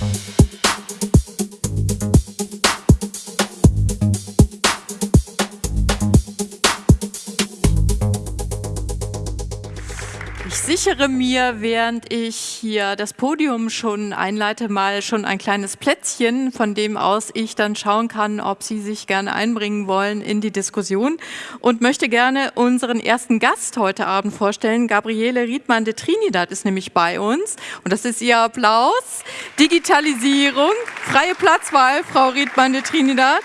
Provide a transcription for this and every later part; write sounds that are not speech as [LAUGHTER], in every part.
Thank you. Sichere mir, während ich hier das Podium schon einleite, mal schon ein kleines Plätzchen, von dem aus ich dann schauen kann, ob Sie sich gerne einbringen wollen in die Diskussion und möchte gerne unseren ersten Gast heute Abend vorstellen. Gabriele Riedmann de Trinidad ist nämlich bei uns und das ist Ihr Applaus. Digitalisierung, freie Platzwahl, Frau Riedmann de Trinidad.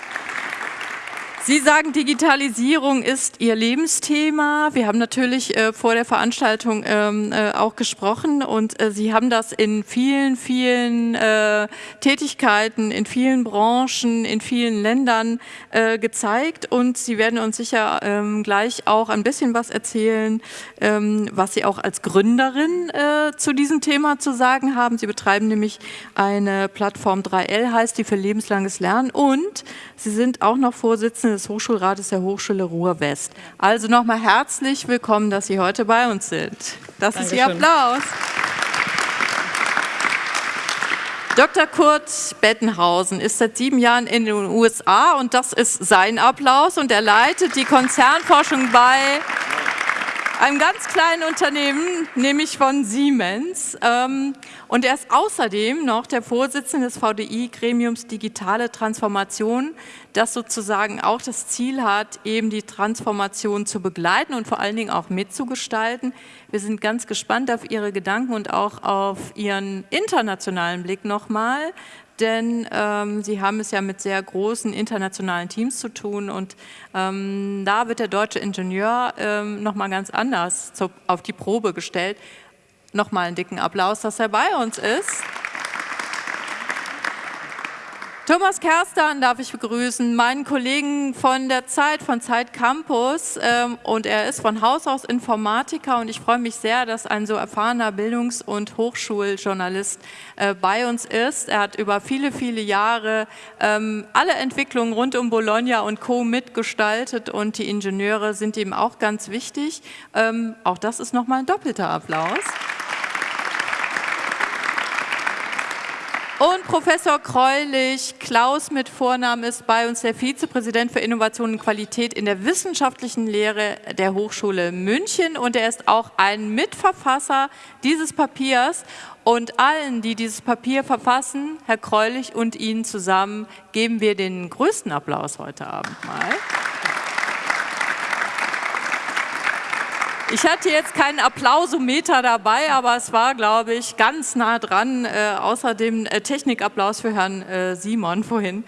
Sie sagen, Digitalisierung ist Ihr Lebensthema. Wir haben natürlich äh, vor der Veranstaltung ähm, äh, auch gesprochen und äh, Sie haben das in vielen, vielen äh, Tätigkeiten, in vielen Branchen, in vielen Ländern äh, gezeigt und Sie werden uns sicher ähm, gleich auch ein bisschen was erzählen, ähm, was Sie auch als Gründerin äh, zu diesem Thema zu sagen haben. Sie betreiben nämlich eine Plattform 3L, heißt die für lebenslanges Lernen und Sie sind auch noch Vorsitzende des Hochschulrates der Hochschule Ruhr-West. Also nochmal herzlich willkommen, dass Sie heute bei uns sind. Das Dankeschön. ist Ihr Applaus. Dr. Kurt Bettenhausen ist seit sieben Jahren in den USA und das ist sein Applaus und er leitet die Konzernforschung bei einem ganz kleinen Unternehmen, nämlich von Siemens. Ähm, und er ist außerdem noch der Vorsitzende des VDI-Gremiums Digitale Transformation, das sozusagen auch das Ziel hat, eben die Transformation zu begleiten und vor allen Dingen auch mitzugestalten. Wir sind ganz gespannt auf Ihre Gedanken und auch auf Ihren internationalen Blick nochmal denn ähm, Sie haben es ja mit sehr großen internationalen Teams zu tun und ähm, da wird der deutsche Ingenieur ähm, nochmal ganz anders zu, auf die Probe gestellt. Nochmal einen dicken Applaus, dass er bei uns ist. Thomas Kerstan darf ich begrüßen, meinen Kollegen von der Zeit, von Zeit Campus ähm, und er ist von Haus aus Informatiker und ich freue mich sehr, dass ein so erfahrener Bildungs- und Hochschuljournalist äh, bei uns ist. Er hat über viele, viele Jahre ähm, alle Entwicklungen rund um Bologna und Co. mitgestaltet und die Ingenieure sind ihm auch ganz wichtig. Ähm, auch das ist nochmal ein doppelter Applaus. Und Professor Kreulich, Klaus mit Vornamen, ist bei uns der Vizepräsident für Innovation und Qualität in der wissenschaftlichen Lehre der Hochschule München und er ist auch ein Mitverfasser dieses Papiers. Und allen, die dieses Papier verfassen, Herr Kreulich und Ihnen zusammen, geben wir den größten Applaus heute Abend mal. Ich hatte jetzt keinen Applausometer dabei, aber es war, glaube ich, ganz nah dran, äh, außer dem äh, Technikapplaus für Herrn äh, Simon vorhin.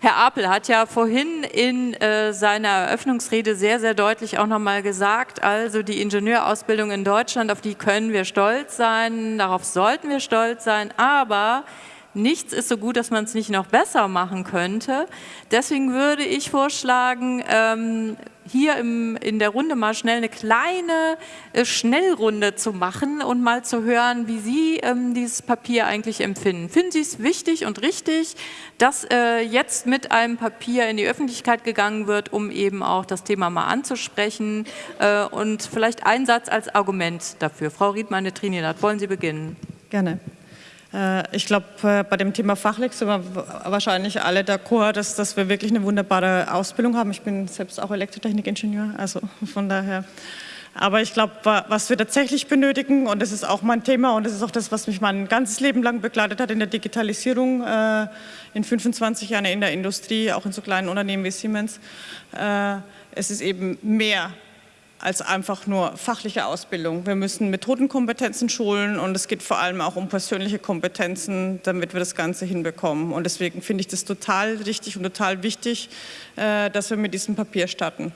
Herr Apel hat ja vorhin in äh, seiner Eröffnungsrede sehr, sehr deutlich auch nochmal gesagt, also die Ingenieurausbildung in Deutschland, auf die können wir stolz sein, darauf sollten wir stolz sein, aber nichts ist so gut, dass man es nicht noch besser machen könnte. Deswegen würde ich vorschlagen, ähm, hier im, in der Runde mal schnell eine kleine äh, Schnellrunde zu machen und mal zu hören, wie Sie ähm, dieses Papier eigentlich empfinden. Finden Sie es wichtig und richtig, dass äh, jetzt mit einem Papier in die Öffentlichkeit gegangen wird, um eben auch das Thema mal anzusprechen äh, und vielleicht ein Satz als Argument dafür. Frau Riedmann, Trinidad, wollen Sie beginnen? Gerne. Äh, ich glaube, äh, bei dem Thema fachlich sind wir wahrscheinlich alle d'accord, dass, dass wir wirklich eine wunderbare Ausbildung haben. Ich bin selbst auch Elektrotechnikingenieur, also [LAUGHS] von daher. Aber ich glaube, was wir tatsächlich benötigen, und das ist auch mein Thema und das ist auch das, was mich mein ganzes Leben lang begleitet hat in der Digitalisierung, äh, in 25 Jahren in der Industrie, auch in so kleinen Unternehmen wie Siemens, es ist eben mehr als einfach nur fachliche Ausbildung. Wir müssen Methodenkompetenzen schulen und es geht vor allem auch um persönliche Kompetenzen, damit wir das Ganze hinbekommen. Und deswegen finde ich das total richtig und total wichtig, äh, dass wir mit diesem Papier starten.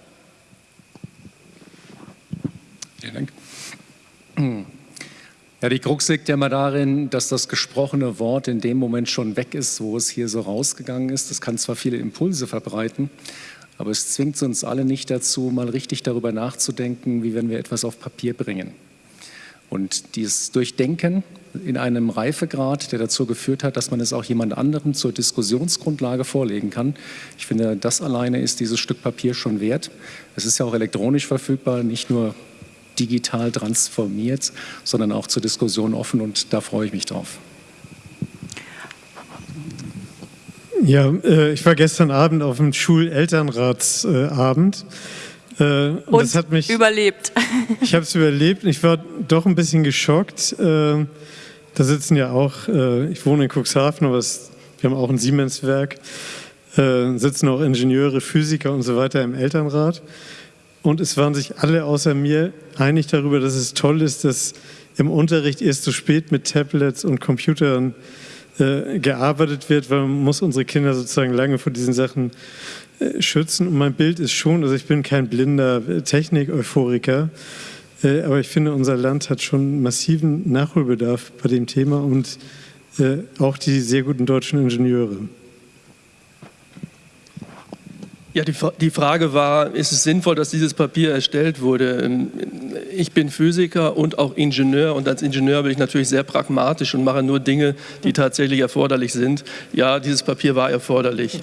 Vielen Dank. Ja, die Krux liegt ja immer darin, dass das gesprochene Wort in dem Moment schon weg ist, wo es hier so rausgegangen ist. Das kann zwar viele Impulse verbreiten, aber es zwingt uns alle nicht dazu, mal richtig darüber nachzudenken, wie wenn wir etwas auf Papier bringen. Und dieses Durchdenken in einem Reifegrad, der dazu geführt hat, dass man es auch jemand anderem zur Diskussionsgrundlage vorlegen kann. Ich finde, das alleine ist dieses Stück Papier schon wert. Es ist ja auch elektronisch verfügbar, nicht nur digital transformiert, sondern auch zur Diskussion offen und da freue ich mich drauf. Ja, äh, ich war gestern Abend auf dem Schulelternratsabend. Äh, und, und das hat mich überlebt. Ich habe es überlebt. Ich war doch ein bisschen geschockt. Äh, da sitzen ja auch, äh, ich wohne in Cuxhaven, aber es, wir haben auch ein Siemens-Werk, äh, sitzen auch Ingenieure, Physiker und so weiter im Elternrat. Und es waren sich alle außer mir einig darüber, dass es toll ist, dass im Unterricht erst so spät mit Tablets und Computern äh, gearbeitet wird, weil man muss unsere Kinder sozusagen lange vor diesen Sachen äh, schützen. Und mein Bild ist schon, also ich bin kein blinder Technik-Euphoriker, äh, aber ich finde, unser Land hat schon massiven Nachholbedarf bei dem Thema und äh, auch die sehr guten deutschen Ingenieure. Ja, die, die, Frage war, ist es sinnvoll, dass dieses Papier erstellt wurde? Ähm, ich bin Physiker und auch Ingenieur und als Ingenieur bin ich natürlich sehr pragmatisch und mache nur Dinge, die tatsächlich erforderlich sind. Ja, dieses Papier war erforderlich.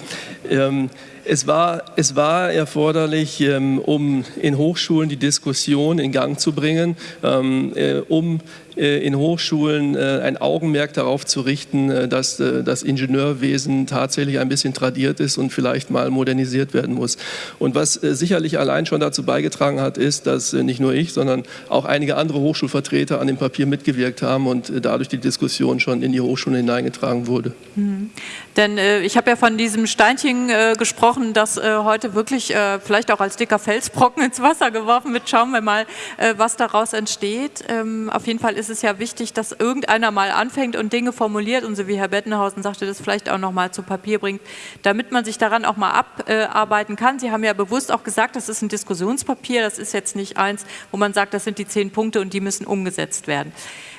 Ähm, es war, es war erforderlich, ähm, um in Hochschulen die Diskussion in Gang zu bringen, ähm, äh, um in Hochschulen äh, ein Augenmerk darauf zu richten, äh, dass das Ingenieurwesen tatsächlich ein bisschen tradiert ist und vielleicht mal modernisiert werden muss. Und was sicherlich allein schon dazu beigetragen hat, ist, dass nicht nur ich, sondern auch einige andere Hochschulvertreter an dem Papier mitgewirkt haben und dadurch die Diskussion schon in die Hochschulen hineingetragen wurde. Mhm. Denn äh, ich habe ja von diesem Steinchen äh, gesprochen, das äh, heute wirklich vielleicht auch als dicker Felsbrocken [LAUGHS] ins Wasser geworfen wird. Schauen wir mal, was daraus entsteht. Ähm, auf jeden Fall ist es ja wichtig, dass irgendeiner mal anfängt und Dinge formuliert und so wie Herr Bettenhausen sagte, das vielleicht auch noch mal zu Papier bringt, damit man sich daran auch mal abarbeiten kann. Sie haben ja bewusst auch gesagt, das ist ein Diskussionspapier, das ist jetzt nicht eins, wo man sagt, das sind die zehn Punkte und die müssen umgesetzt werden.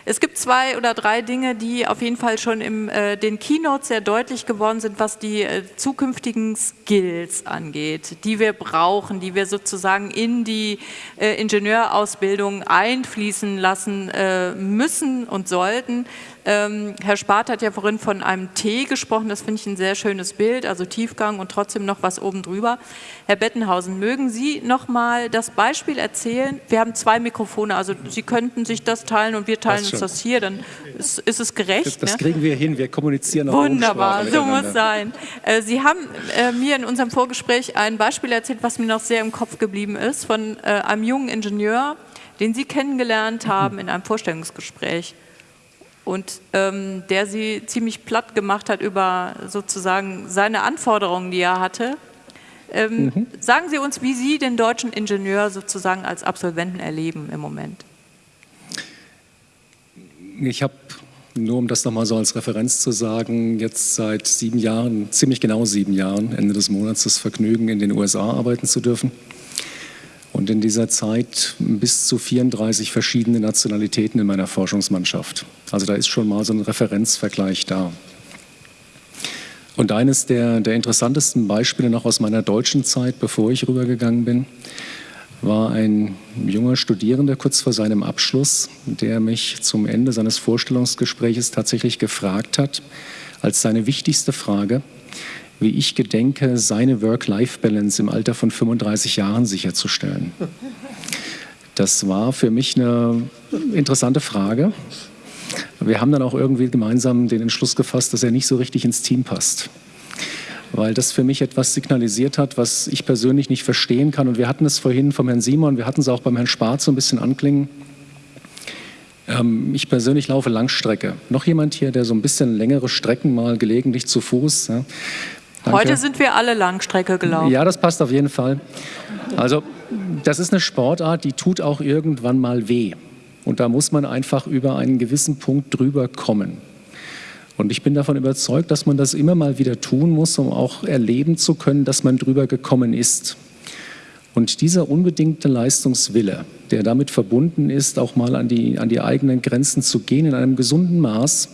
Es gibt zwei oder drei Dinge, die auf jeden Fall schon in äh, den Keynotes sehr deutlich geworden sind, was die äh, zukünftigen Skills angeht, die wir brauchen, die wir sozusagen in die äh, Ingenieurausbildung einfließen lassen äh, müssen und sollten. Ähm, Herr Spart hat ja vorhin von einem T gesprochen, das finde ich ein sehr schönes Bild, also Tiefgang und trotzdem noch was oben drüber. Herr Bettenhausen, mögen Sie noch mal das Beispiel erzählen? Wir haben zwei Mikrofone, also Sie könnten sich das teilen und wir teilen uns das hier, dann ist, ist es gerecht. Das, das ne? kriegen wir hin, wir kommunizieren auch Wunderbar, so muss sein. Äh, Sie haben äh, mir in unserem Vorgespräch ein Beispiel erzählt, was mir noch sehr im Kopf geblieben ist, von äh, einem jungen Ingenieur, den Sie kennengelernt haben in einem Vorstellungsgespräch und ähm, der sie ziemlich platt gemacht hat über sozusagen seine Anforderungen, die er hatte. Ähm, mhm. Sagen Sie uns, wie Sie den deutschen Ingenieur sozusagen als Absolventen erleben im Moment. Ich habe, nur um das nochmal so als Referenz zu sagen, jetzt seit sieben Jahren, ziemlich genau sieben Jahren, Ende des Monats, das Vergnügen, in den USA arbeiten zu dürfen und in dieser Zeit bis zu 34 verschiedene Nationalitäten in meiner Forschungsmannschaft. Also da ist schon mal so ein Referenzvergleich da. Und eines der, der interessantesten Beispiele noch aus meiner deutschen Zeit, bevor ich rübergegangen bin, war ein junger Studierender kurz vor seinem Abschluss, der mich zum Ende seines Vorstellungsgespräches tatsächlich gefragt hat, als seine wichtigste Frage, wie ich gedenke, seine Work-Life-Balance im Alter von 35 Jahren sicherzustellen. Das war für mich eine interessante Frage. Wir haben dann auch irgendwie gemeinsam den Entschluss gefasst, dass er nicht so richtig ins Team passt. Weil das für mich etwas signalisiert hat, was ich persönlich nicht verstehen kann. Und wir hatten es vorhin vom Herrn Simon, wir hatten es auch beim Herrn Spatz so ein bisschen anklingen. Ähm, ich persönlich laufe Langstrecke. Noch jemand hier, der so ein bisschen längere Strecken mal gelegentlich zu Fuß. Ja. Danke. Heute sind wir alle Langstrecke gelaufen. Ja, das passt auf jeden Fall. Also das ist eine Sportart, die tut auch irgendwann mal weh. Und da muss man einfach über einen gewissen Punkt drüber kommen. Und ich bin davon überzeugt, dass man das immer mal wieder tun muss, um auch erleben zu können, dass man drüber gekommen ist. Und dieser unbedingte Leistungswille, der damit verbunden ist, auch mal an die, an die eigenen Grenzen zu gehen in einem gesunden Maß,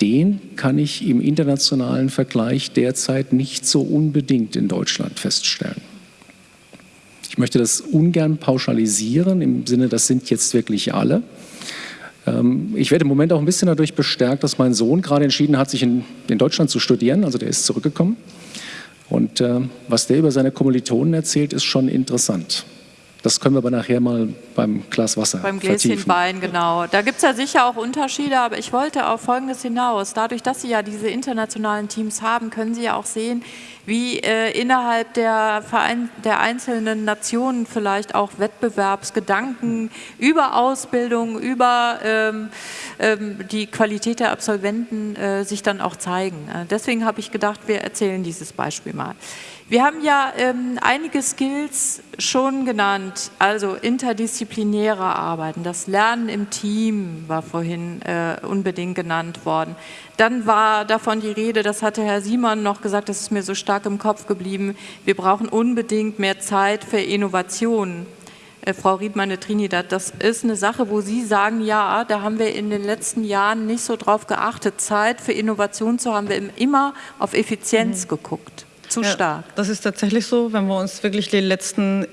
den kann ich im internationalen Vergleich derzeit nicht so unbedingt in Deutschland feststellen. Ich möchte das ungern pauschalisieren, im Sinne, das sind jetzt wirklich alle. Ähm, ich werde im Moment auch ein bisschen dadurch bestärkt, dass mein Sohn gerade entschieden hat, sich in, Deutschland zu studieren, also der ist zurückgekommen. Und äh, was der über seine Kommilitonen erzählt, ist schon interessant. Das können wir aber nachher mal beim Glas Wasser Beim Gläschen vertiefen. Wein, genau. Da gibt es ja sicher auch Unterschiede, aber ich wollte auf Folgendes hinaus. Dadurch, dass Sie ja diese internationalen Teams haben, können Sie ja auch sehen, wie äh, innerhalb der, Verein, der einzelnen Nationen vielleicht auch Wettbewerbsgedanken über Ausbildung, über ähm, ähm, die Qualität der Absolventen äh, sich dann auch zeigen. Äh, deswegen habe ich gedacht, wir erzählen dieses Beispiel mal. Wir haben ja ähm, einige Skills schon genannt, also interdisziplinäre Arbeiten, das Lernen im Team war vorhin äh, unbedingt genannt worden. Dann war davon die Rede, das hatte Herr Simon noch gesagt, das ist mir so stark im Kopf geblieben, wir brauchen unbedingt mehr Zeit für Innovationen. Äh, Frau Riedmann-Trinidad, das ist eine Sache, wo Sie sagen, ja, da haben wir in den letzten Jahren nicht so drauf geachtet, Zeit für Innovation zu haben, wir haben immer auf Effizienz mhm. geguckt zu ja, stark. Das ist tatsächlich so, wenn wir uns wirklich die letzten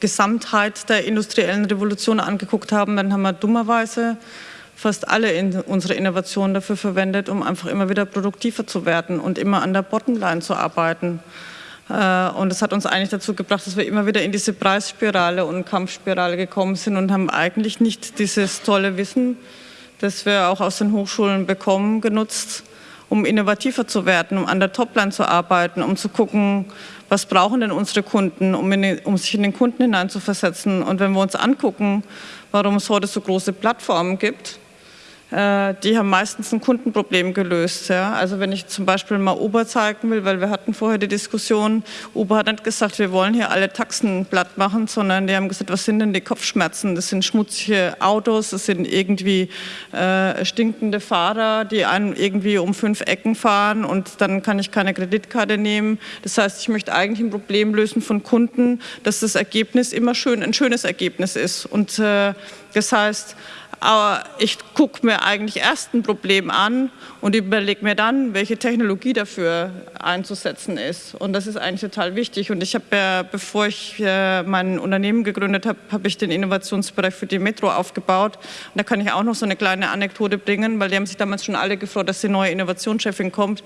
Gesamtheit der industriellen Revolution angeguckt haben, dann haben wir dummerweise fast alle in unsere Innovationen dafür verwendet, um einfach immer wieder produktiver zu werden und immer an der Bottomline zu arbeiten. Äh, und das hat uns eigentlich dazu gebracht, dass wir immer wieder in diese Preisspirale und Kampfspirale gekommen sind und haben eigentlich nicht dieses tolle Wissen, das wir auch aus den Hochschulen bekommen, genutzt, um innovativer zu werden, um an der Topline zu arbeiten, um zu gucken, was brauchen denn unsere Kunden, um, den, um sich in den Kunden hineinzuversetzen. Und wenn wir uns angucken, warum es heute so große Plattformen gibt, äh, die haben meistens ein Kundenproblem gelöst. Ja? Also wenn ich zum Beispiel mal Uber zeigen will, weil wir hatten vorher die Diskussion, Uber hat nicht gesagt, wir wollen hier alle Taxen platt machen, sondern die haben gesagt, was sind denn die Kopfschmerzen? Das sind schmutzige Autos, das sind irgendwie äh, stinkende Fahrer, die einen irgendwie um fünf Ecken fahren und dann kann ich keine Kreditkarte nehmen. Das heißt, ich möchte eigentlich ein Problem lösen von Kunden, dass das Ergebnis immer schön ein schönes Ergebnis ist. Und äh, das heißt, aber ich gucke mir eigentlich erst ein Problem an und überlege mir dann, welche Technologie dafür einzusetzen ist. Und das ist eigentlich total wichtig. Und ich habe ja, bevor ich äh, mein Unternehmen gegründet habe, habe ich den Innovationsbereich für die Metro aufgebaut. Und da kann ich auch noch so eine kleine Anekdote bringen, weil die haben sich damals schon alle gefreut, dass die neue Innovationschefin kommt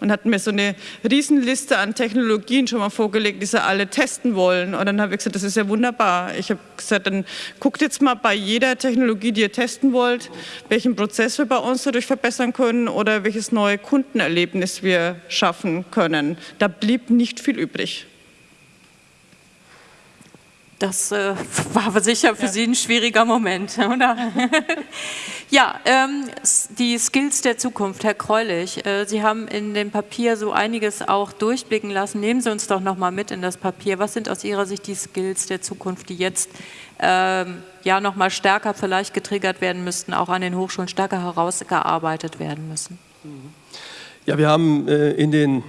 und hatten mir so eine Riesenliste an Technologien schon mal vorgelegt, die sie alle testen wollen. Und dann habe ich gesagt, das ist ja wunderbar. Ich habe gesagt, dann guckt jetzt mal bei jeder Technologie, die ihr testen wollt, welchen Prozess wir bei uns dadurch verbessern können oder welches neue Kundenerlebnis wir schaffen können. Da blieb nicht viel übrig. Das äh, [LAUGHS] war sicher für ja. Sie ein schwieriger Moment, oder? [LAUGHS] ja, ähm, die Skills der Zukunft, Herr Kreulich, äh, Sie haben in dem Papier so einiges auch durchblicken lassen. Nehmen Sie uns doch noch mal mit in das Papier. Was sind aus Ihrer Sicht die Skills der Zukunft, die jetzt ähm, ja noch mal stärker vielleicht getriggert werden müssten, auch an den Hochschulen stärker herausgearbeitet werden müssen? Ja, wir haben äh, in den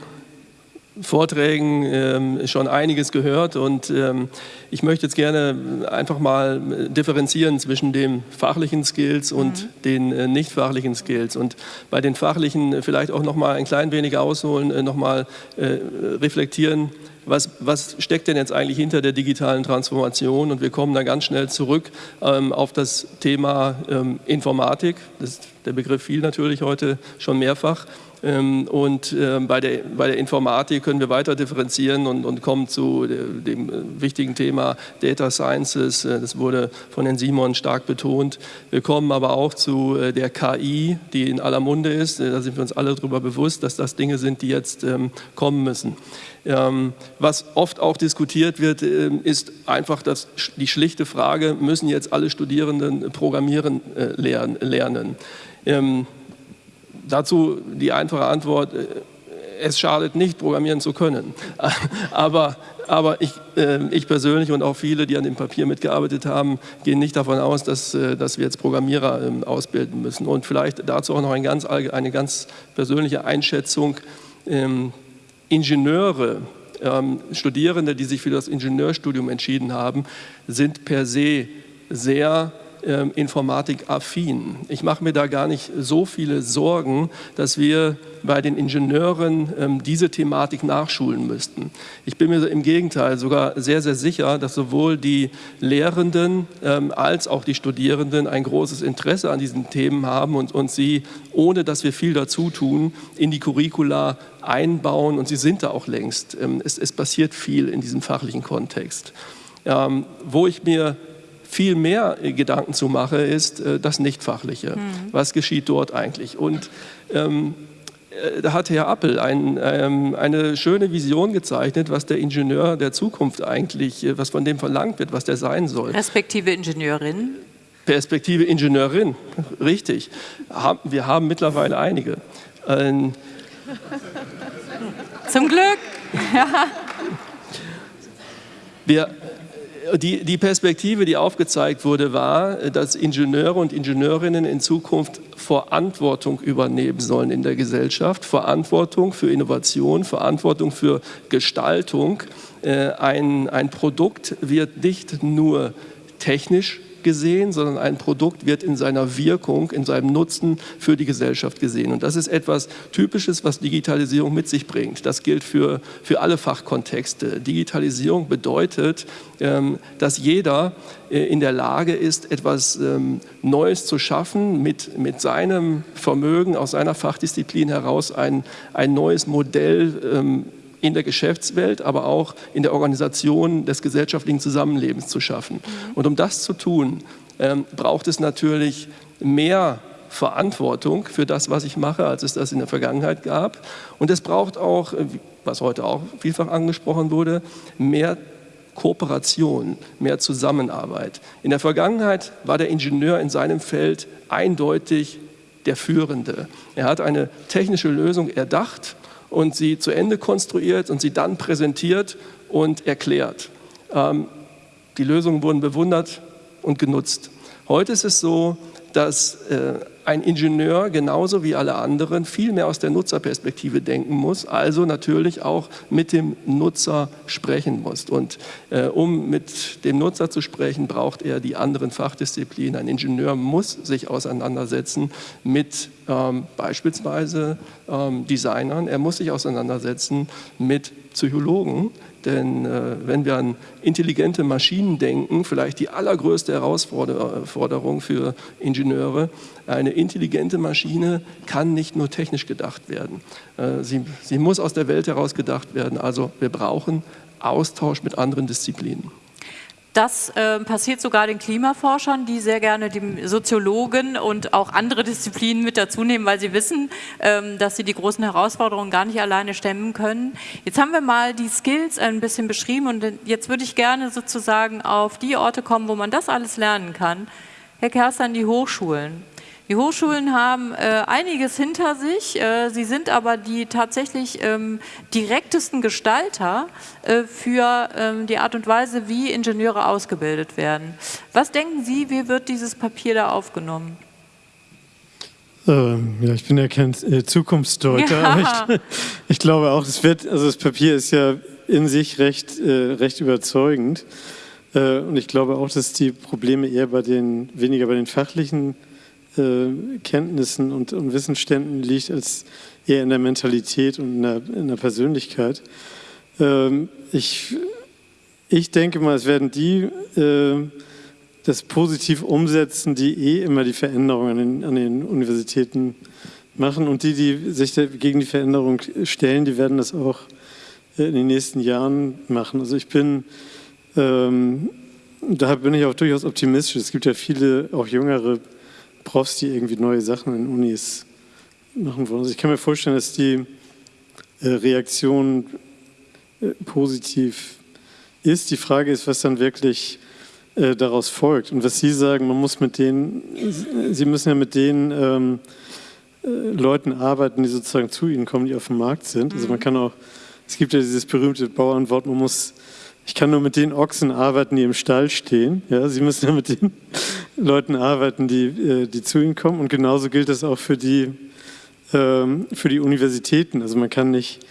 Vorträgen ähm, schon einiges gehört und ähm, ich möchte jetzt gerne einfach mal differenzieren zwischen den fachlichen Skills und mhm. den äh, nicht fachlichen Skills und bei den fachlichen vielleicht auch noch mal ein klein wenig ausholen, äh, noch mal äh, reflektieren, was, was, steckt denn jetzt eigentlich hinter der digitalen Transformation und wir kommen dann ganz schnell zurück ähm, auf das Thema ähm, Informatik, das, der Begriff fiel natürlich heute schon mehrfach ähm, und ähm, bei der, bei der Informatik können wir weiter differenzieren und, und kommen zu dem äh, wichtigen Thema Data Sciences. Äh, das wurde von Herrn Simon stark betont. Wir kommen aber auch zu äh, der KI, die in aller Munde ist. Da sind wir uns alle darüber bewusst, dass das Dinge sind, die jetzt ähm, kommen müssen. Was oft auch diskutiert wird, ist einfach das, die schlichte Frage, müssen jetzt alle Studierenden Programmieren lernen? Dazu die einfache Antwort, äh, es schadet nicht, programmieren zu können. [LAUGHS] Aber, aber ich, äh, ich, persönlich und auch viele, die an dem Papier mitgearbeitet haben, gehen nicht davon aus, dass, äh, dass wir jetzt Programmierer ähm, ausbilden müssen. Und vielleicht dazu auch noch ein ganz, eine ganz persönliche Einschätzung. Ingenieure, ähm, Studierende, die sich für das Ingenieurstudium entschieden haben, sind per se sehr ähm, informatikaffin. Ich mache mir da gar nicht so viele Sorgen, dass wir bei den Ingenieuren ähm, diese Thematik nachschulen müssten. Ich bin mir im Gegenteil sogar sehr, sehr sicher, dass sowohl die Lehrenden ähm, als auch die Studierenden ein großes Interesse an diesen Themen haben und, und sie, ohne dass wir viel dazu tun, in die Curricula einbauen und sie sind da auch längst. Ähm, es, es passiert viel in diesem fachlichen Kontext. Ähm, wo ich mir viel mehr Gedanken zu mache, ist äh, das Nichtfachliche. Mhm. Was geschieht dort eigentlich? Und ähm, äh, da hat Herr Appel ein, ähm, eine schöne Vision gezeichnet, was der Ingenieur der Zukunft eigentlich, äh, was von dem verlangt wird, was der sein soll. Respektive Ingenieurin. Perspektive Ingenieurin, richtig. Wir haben mittlerweile einige. Ähm, Zum Glück. [LAUGHS] Ja. Wir, die, die Perspektive, die aufgezeigt wurde, war, dass Ingenieure und Ingenieurinnen in Zukunft Verantwortung übernehmen sollen in der Gesellschaft, Verantwortung für Innovation, Verantwortung für Gestaltung. Äh, ein, ein Produkt wird nicht nur technisch gesehen, sondern ein Produkt wird in seiner Wirkung, in seinem Nutzen für die Gesellschaft gesehen. Und das ist etwas Typisches, was Digitalisierung mit sich bringt. Das gilt für, für alle Fachkontexte. Digitalisierung bedeutet, ähm, dass jeder äh, in der Lage ist, etwas ähm, Neues zu schaffen, mit, mit seinem Vermögen aus seiner Fachdisziplin heraus ein, ein neues Modell ähm, in der Geschäftswelt, aber auch in der Organisation des gesellschaftlichen Zusammenlebens zu schaffen. Mhm. Und um das zu tun, ähm, braucht es natürlich mehr Verantwortung für das, was ich mache, als es das in der Vergangenheit gab. Und es braucht auch, äh, was heute auch vielfach angesprochen wurde, mehr Kooperation, mehr Zusammenarbeit. In der Vergangenheit war der Ingenieur in seinem Feld eindeutig der Führende. Er hat eine technische Lösung erdacht und sie zu Ende konstruiert und sie dann präsentiert und erklärt. Ähm, die Lösungen wurden bewundert und genutzt. Heute ist es so, dass äh, ein Ingenieur genauso wie alle anderen viel mehr aus der Nutzerperspektive denken muss, also natürlich auch mit dem Nutzer sprechen muss. Und äh, um mit dem Nutzer zu sprechen, braucht er die anderen Fachdisziplinen. Ein Ingenieur muss sich auseinandersetzen mit ähm, beispielsweise ähm, Designern, er muss sich auseinandersetzen mit Psychologen, denn äh, wenn wir an intelligente Maschinen denken, vielleicht die allergrößte Herausforderung für Ingenieure, eine intelligente Maschine kann nicht nur technisch gedacht werden. Äh, sie, sie muss aus der Welt heraus gedacht werden. Also wir brauchen Austausch mit anderen Disziplinen. Das äh, passiert sogar den Klimaforschern, die sehr gerne die Soziologen und auch andere Disziplinen mit dazu nehmen, weil sie wissen, ähm, dass sie die großen Herausforderungen gar nicht alleine stemmen können. Jetzt haben wir mal die Skills ein bisschen beschrieben und jetzt würde ich gerne sozusagen auf die Orte kommen, wo man das alles lernen kann. Herr Kerstan, die Hochschulen. Die Hochschulen haben äh, einiges hinter sich, äh, sie sind aber die tatsächlich ähm, direktesten Gestalter äh, für ähm, die Art und Weise, wie Ingenieure ausgebildet werden. Was denken Sie, wie wird dieses Papier da aufgenommen? Ähm, ja, ich bin ja kein äh, Zukunftsdeuter, ja. [LAUGHS] aber ich, [LAUGHS] ich, glaube auch, es wird, also das Papier ist ja in sich recht, äh, recht überzeugend. Äh, und ich glaube auch, dass die Probleme eher bei den, weniger bei den fachlichen äh, Kenntnissen und, und, Wissensständen liegt, als eher in der Mentalität und in der, in der Persönlichkeit. Ähm, ich, ich denke mal, es werden die äh, das positiv umsetzen, die eh immer die Veränderungen an den, an den Universitäten machen und die, die sich gegen die Veränderung stellen, die werden das auch äh, in den nächsten Jahren machen. Also ich bin, ähm, da bin ich auch durchaus optimistisch. Es gibt ja viele, auch jüngere Profs, die irgendwie neue Sachen in Unis machen wollen. Also ich kann mir vorstellen, dass die äh, Reaktion äh, positiv ist. Die Frage ist, was dann wirklich äh, daraus folgt. Und was Sie sagen, man muss mit denen, Sie müssen ja mit den ähm, Leuten arbeiten, die sozusagen zu Ihnen kommen, die auf dem Markt sind. Also man mhm. kann auch, es gibt ja dieses berühmte Bauernwort, man muss ich kann nur mit den Ochsen arbeiten, die im Stall stehen. Ja, Sie müssen ja mit den [LAUGHS] Leuten arbeiten, die, äh, die zu Ihnen kommen. Und genauso gilt das auch für die, ähm, für die Universitäten. Also man kann nicht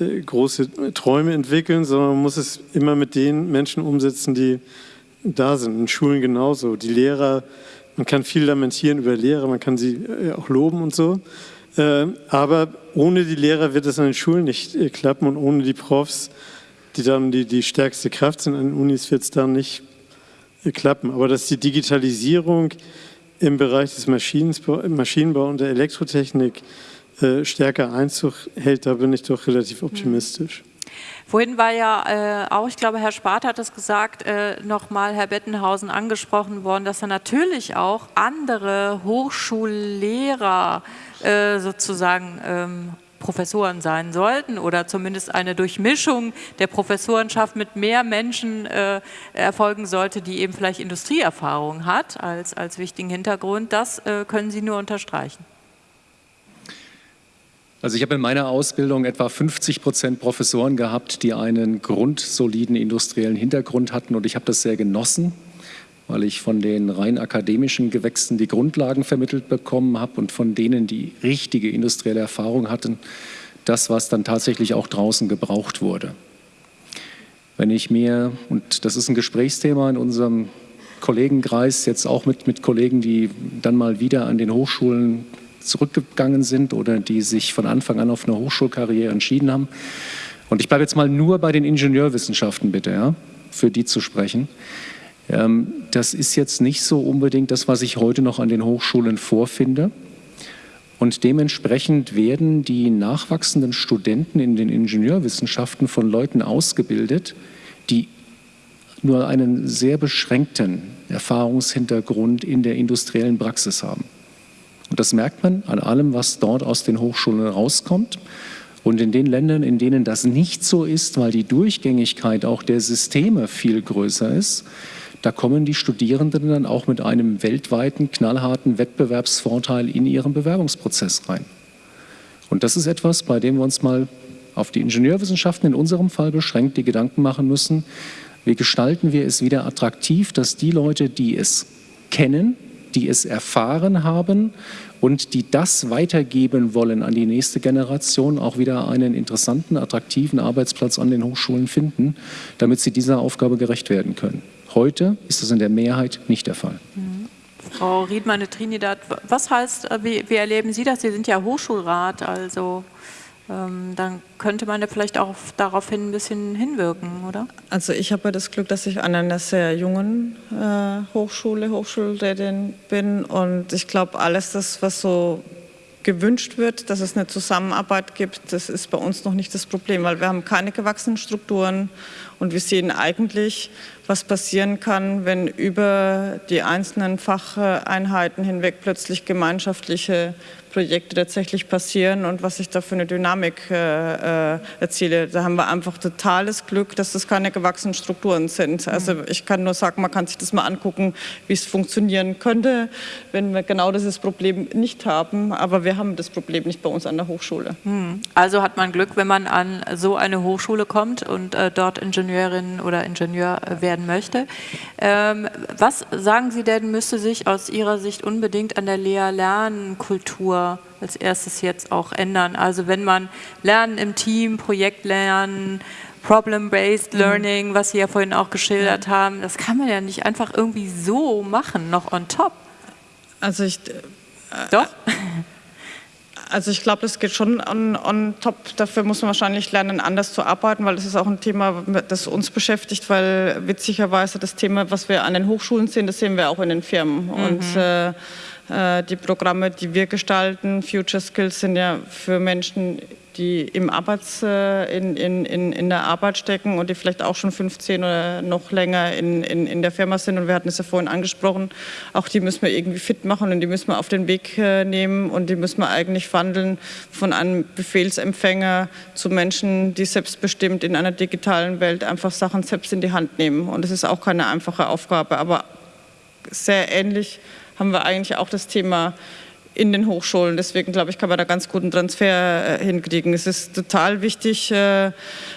äh, große Träume entwickeln, sondern man muss es immer mit den Menschen umsetzen, die da sind. In Schulen genauso. Die Lehrer, man kann viel lamentieren über Lehrer, man kann sie äh, auch loben und so. Aber ohne die Lehrer wird es an den Schulen nicht klappen und ohne die Profs die dann die, die stärkste Kraft sind an Unis, wird es dann nicht klappen. Aber dass die Digitalisierung im Bereich des Maschinenbau, Maschinenbau und der Elektrotechnik äh, stärker Einzug hält, da bin ich doch relativ optimistisch. Vorhin war ja äh, auch, ich glaube, Herr Spart hat es gesagt, äh, nochmal Herr Bettenhausen angesprochen worden, dass er natürlich auch andere Hochschullehrer äh, sozusagen ähm, Professoren sein sollten oder zumindest eine Durchmischung der Professorenschaft mit mehr Menschen äh, erfolgen sollte, die eben vielleicht Industrieerfahrung hat als, als wichtigen Hintergrund. Das äh, können Sie nur unterstreichen. Also ich habe in meiner Ausbildung etwa 50 Prozent Professoren gehabt, die einen grundsoliden industriellen Hintergrund hatten und ich habe das sehr genossen, weil ich von den rein akademischen Gewächsen die Grundlagen vermittelt bekommen habe und von denen, die richtige industrielle Erfahrung hatten, das, was dann tatsächlich auch draußen gebraucht wurde. Wenn ich mir, und das ist ein Gesprächsthema in unserem Kollegenkreis, jetzt auch mit, mit Kollegen, die dann mal wieder an den Hochschulen zurückgegangen sind oder die sich von Anfang an auf eine Hochschulkarriere entschieden haben. Und ich bleibe jetzt mal nur bei den Ingenieurwissenschaften bitte, ja, für die zu sprechen. Ähm, das ist jetzt nicht so unbedingt das, was ich heute noch an den Hochschulen vorfinde. Und dementsprechend werden die nachwachsenden Studenten in den Ingenieurwissenschaften von Leuten ausgebildet, die nur einen sehr beschränkten Erfahrungshintergrund in der industriellen Praxis haben. Und das merkt man an allem, was dort aus den Hochschulen rauskommt. Und in den Ländern, in denen das nicht so ist, weil die Durchgängigkeit auch der Systeme viel größer ist, da kommen die Studierenden dann auch mit einem weltweiten, knallharten Wettbewerbsvorteil in ihren Bewerbungsprozess rein. Und das ist etwas, bei dem wir uns mal auf die Ingenieurwissenschaften in unserem Fall beschränkt die Gedanken machen müssen, wie gestalten wir es wieder attraktiv, dass die Leute, die es kennen, die es erfahren haben und die das weitergeben wollen an die nächste Generation, auch wieder einen interessanten, attraktiven Arbeitsplatz an den Hochschulen finden, damit sie dieser Aufgabe gerecht werden können. Heute ist das in der Mehrheit nicht der Fall. Mhm. Frau Riedmann-Trinidad, was heißt, äh, wie, wie erleben Sie das? Sie sind ja Hochschulrat, also ähm, dann könnte man ja vielleicht auch daraufhin ein bisschen hinwirken, oder? Also ich habe das Glück, dass ich an einer sehr jungen äh, Hochschule, Hochschulrätin bin und ich glaube, alles das, was so gewünscht wird, dass es eine Zusammenarbeit gibt, das ist bei uns noch nicht das Problem, weil wir haben keine gewachsenen Strukturen und wir sehen eigentlich, was passieren kann, wenn über die einzelnen Facheinheiten hinweg plötzlich gemeinschaftliche Projekte tatsächlich passieren und was ich da für eine Dynamik äh, äh, erziele. Da haben wir einfach totales Glück, dass das keine gewachsenen Strukturen sind. Also mhm. ich kann nur sagen, man kann sich das mal angucken, wie es funktionieren könnte, wenn wir genau dieses Problem nicht haben. Aber wir haben das Problem nicht bei uns an der Hochschule. Mhm. Also hat man Glück, wenn man an so eine Hochschule kommt und äh, dort Ingenieurin oder Ingenieur äh, werden möchte. Ähm, was sagen Sie denn, müsste sich aus Ihrer Sicht unbedingt an der Lehr-Lernen-Kultur als erstes jetzt auch ändern. Also wenn man Lernen im Team, Projektlernen, Problem-Based mhm. Learning, was Sie ja vorhin auch geschildert ja. haben, das kann man ja nicht einfach irgendwie so machen, noch on top. Also ich... Äh, Doch? Also ich glaube, das geht schon on, on, top. Dafür muss man wahrscheinlich lernen, anders zu arbeiten, weil das ist auch ein Thema, das uns beschäftigt, weil witzigerweise das Thema, was wir an den Hochschulen sehen, das sehen wir auch in den Firmen. Mhm. Und äh, äh, die Programme, die wir gestalten, Future Skills, sind ja für Menschen, die im Arbeits, äh, in, in, in der Arbeit stecken und die vielleicht auch schon 15 oder noch länger in, in, in der Firma sind. Und wir hatten es ja vorhin angesprochen, auch die müssen wir irgendwie fit machen und die müssen wir auf den Weg äh, nehmen und die müssen wir eigentlich wandeln von einem Befehlsempfänger zu Menschen, die selbstbestimmt in einer digitalen Welt einfach Sachen selbst in die Hand nehmen. Und das ist auch keine einfache Aufgabe, aber sehr ähnlich haben wir eigentlich auch das Thema in den Hochschulen. Deswegen glaube ich, kann man da ganz guten Transfer äh, hinkriegen. Es ist total wichtig, äh,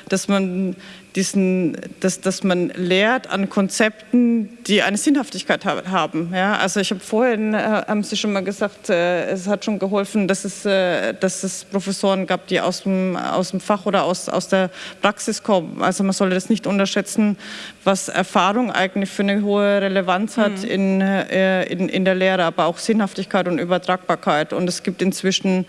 dass man diesen, dass, dass man lehrt an Konzepten, die eine Sinnhaftigkeit haben. Ja? Also ich habe vorhin, äh, haben Sie schon mal gesagt, äh, es hat schon geholfen, dass es, äh, dass es Professoren gab, die aus dem, aus dem Fach oder aus, aus der Praxis kommen. Also man sollte das nicht unterschätzen, was Erfahrung eigentlich für eine hohe Relevanz hat mhm. in, äh, in, in der Lehre, aber auch Sinnhaftigkeit und Übertragbarkeit. Und es gibt inzwischen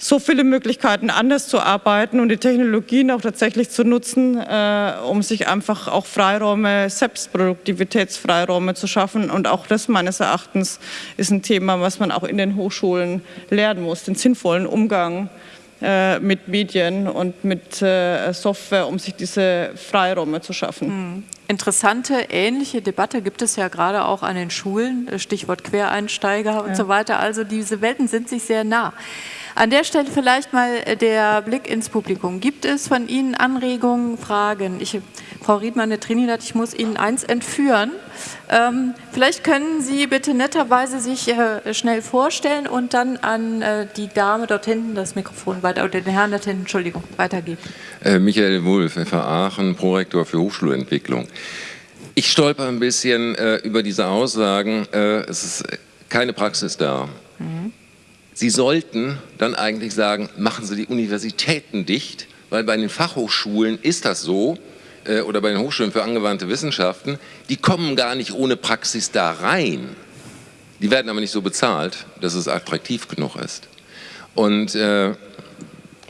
so viele Möglichkeiten, anders zu arbeiten und die Technologien auch tatsächlich zu nutzen, äh, um sich einfach auch Freiräume, Selbstproduktivitätsfreiräume zu schaffen. Und auch das meines Erachtens ist ein Thema, was man auch in den Hochschulen lernen muss, den sinnvollen Umgang äh, mit Medien und mit äh, Software, um sich diese Freiräume zu schaffen. Hm. Interessante, ähnliche Debatte gibt es ja gerade auch an den Schulen, Stichwort Quereinsteiger und ja. so weiter. Also diese Welten sind sich sehr nah. An der Stelle vielleicht mal der Blick ins Publikum. Gibt es von Ihnen Anregungen, Fragen? Ich, Frau Riedmann, der Trinidad, ich muss Ihnen eins entführen. Ähm, vielleicht können Sie bitte netterweise sich äh, schnell vorstellen und dann an äh, die Dame dort hinten das Mikrofon weiter, oder den Herrn dort hinten, Entschuldigung, weitergeben. Äh, Michael Wulff, FH Aachen, Prorektor für Hochschulentwicklung. Ich stolper ein bisschen äh, über diese Aussagen. Äh, es ist keine Praxis da. Mhm. Sie sollten dann eigentlich sagen, machen Sie die Universitäten dicht, weil bei den Fachhochschulen ist das so, äh, oder bei den Hochschulen für angewandte Wissenschaften, die kommen gar nicht ohne Praxis da rein. Die werden aber nicht so bezahlt, dass es attraktiv genug ist. Und äh,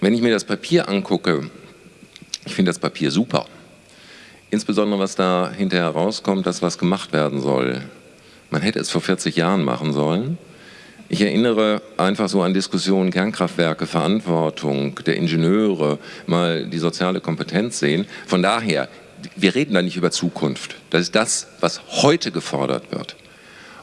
wenn ich mir das Papier angucke, ich finde das Papier super. Insbesondere, was da hinterher rauskommt, dass was gemacht werden soll. Man hätte es vor 40 Jahren machen sollen. Ich erinnere einfach so an Diskussionen, Kernkraftwerke, Verantwortung der Ingenieure, mal die soziale Kompetenz sehen. Von daher, wir reden da nicht über Zukunft. Das ist das, was heute gefordert wird.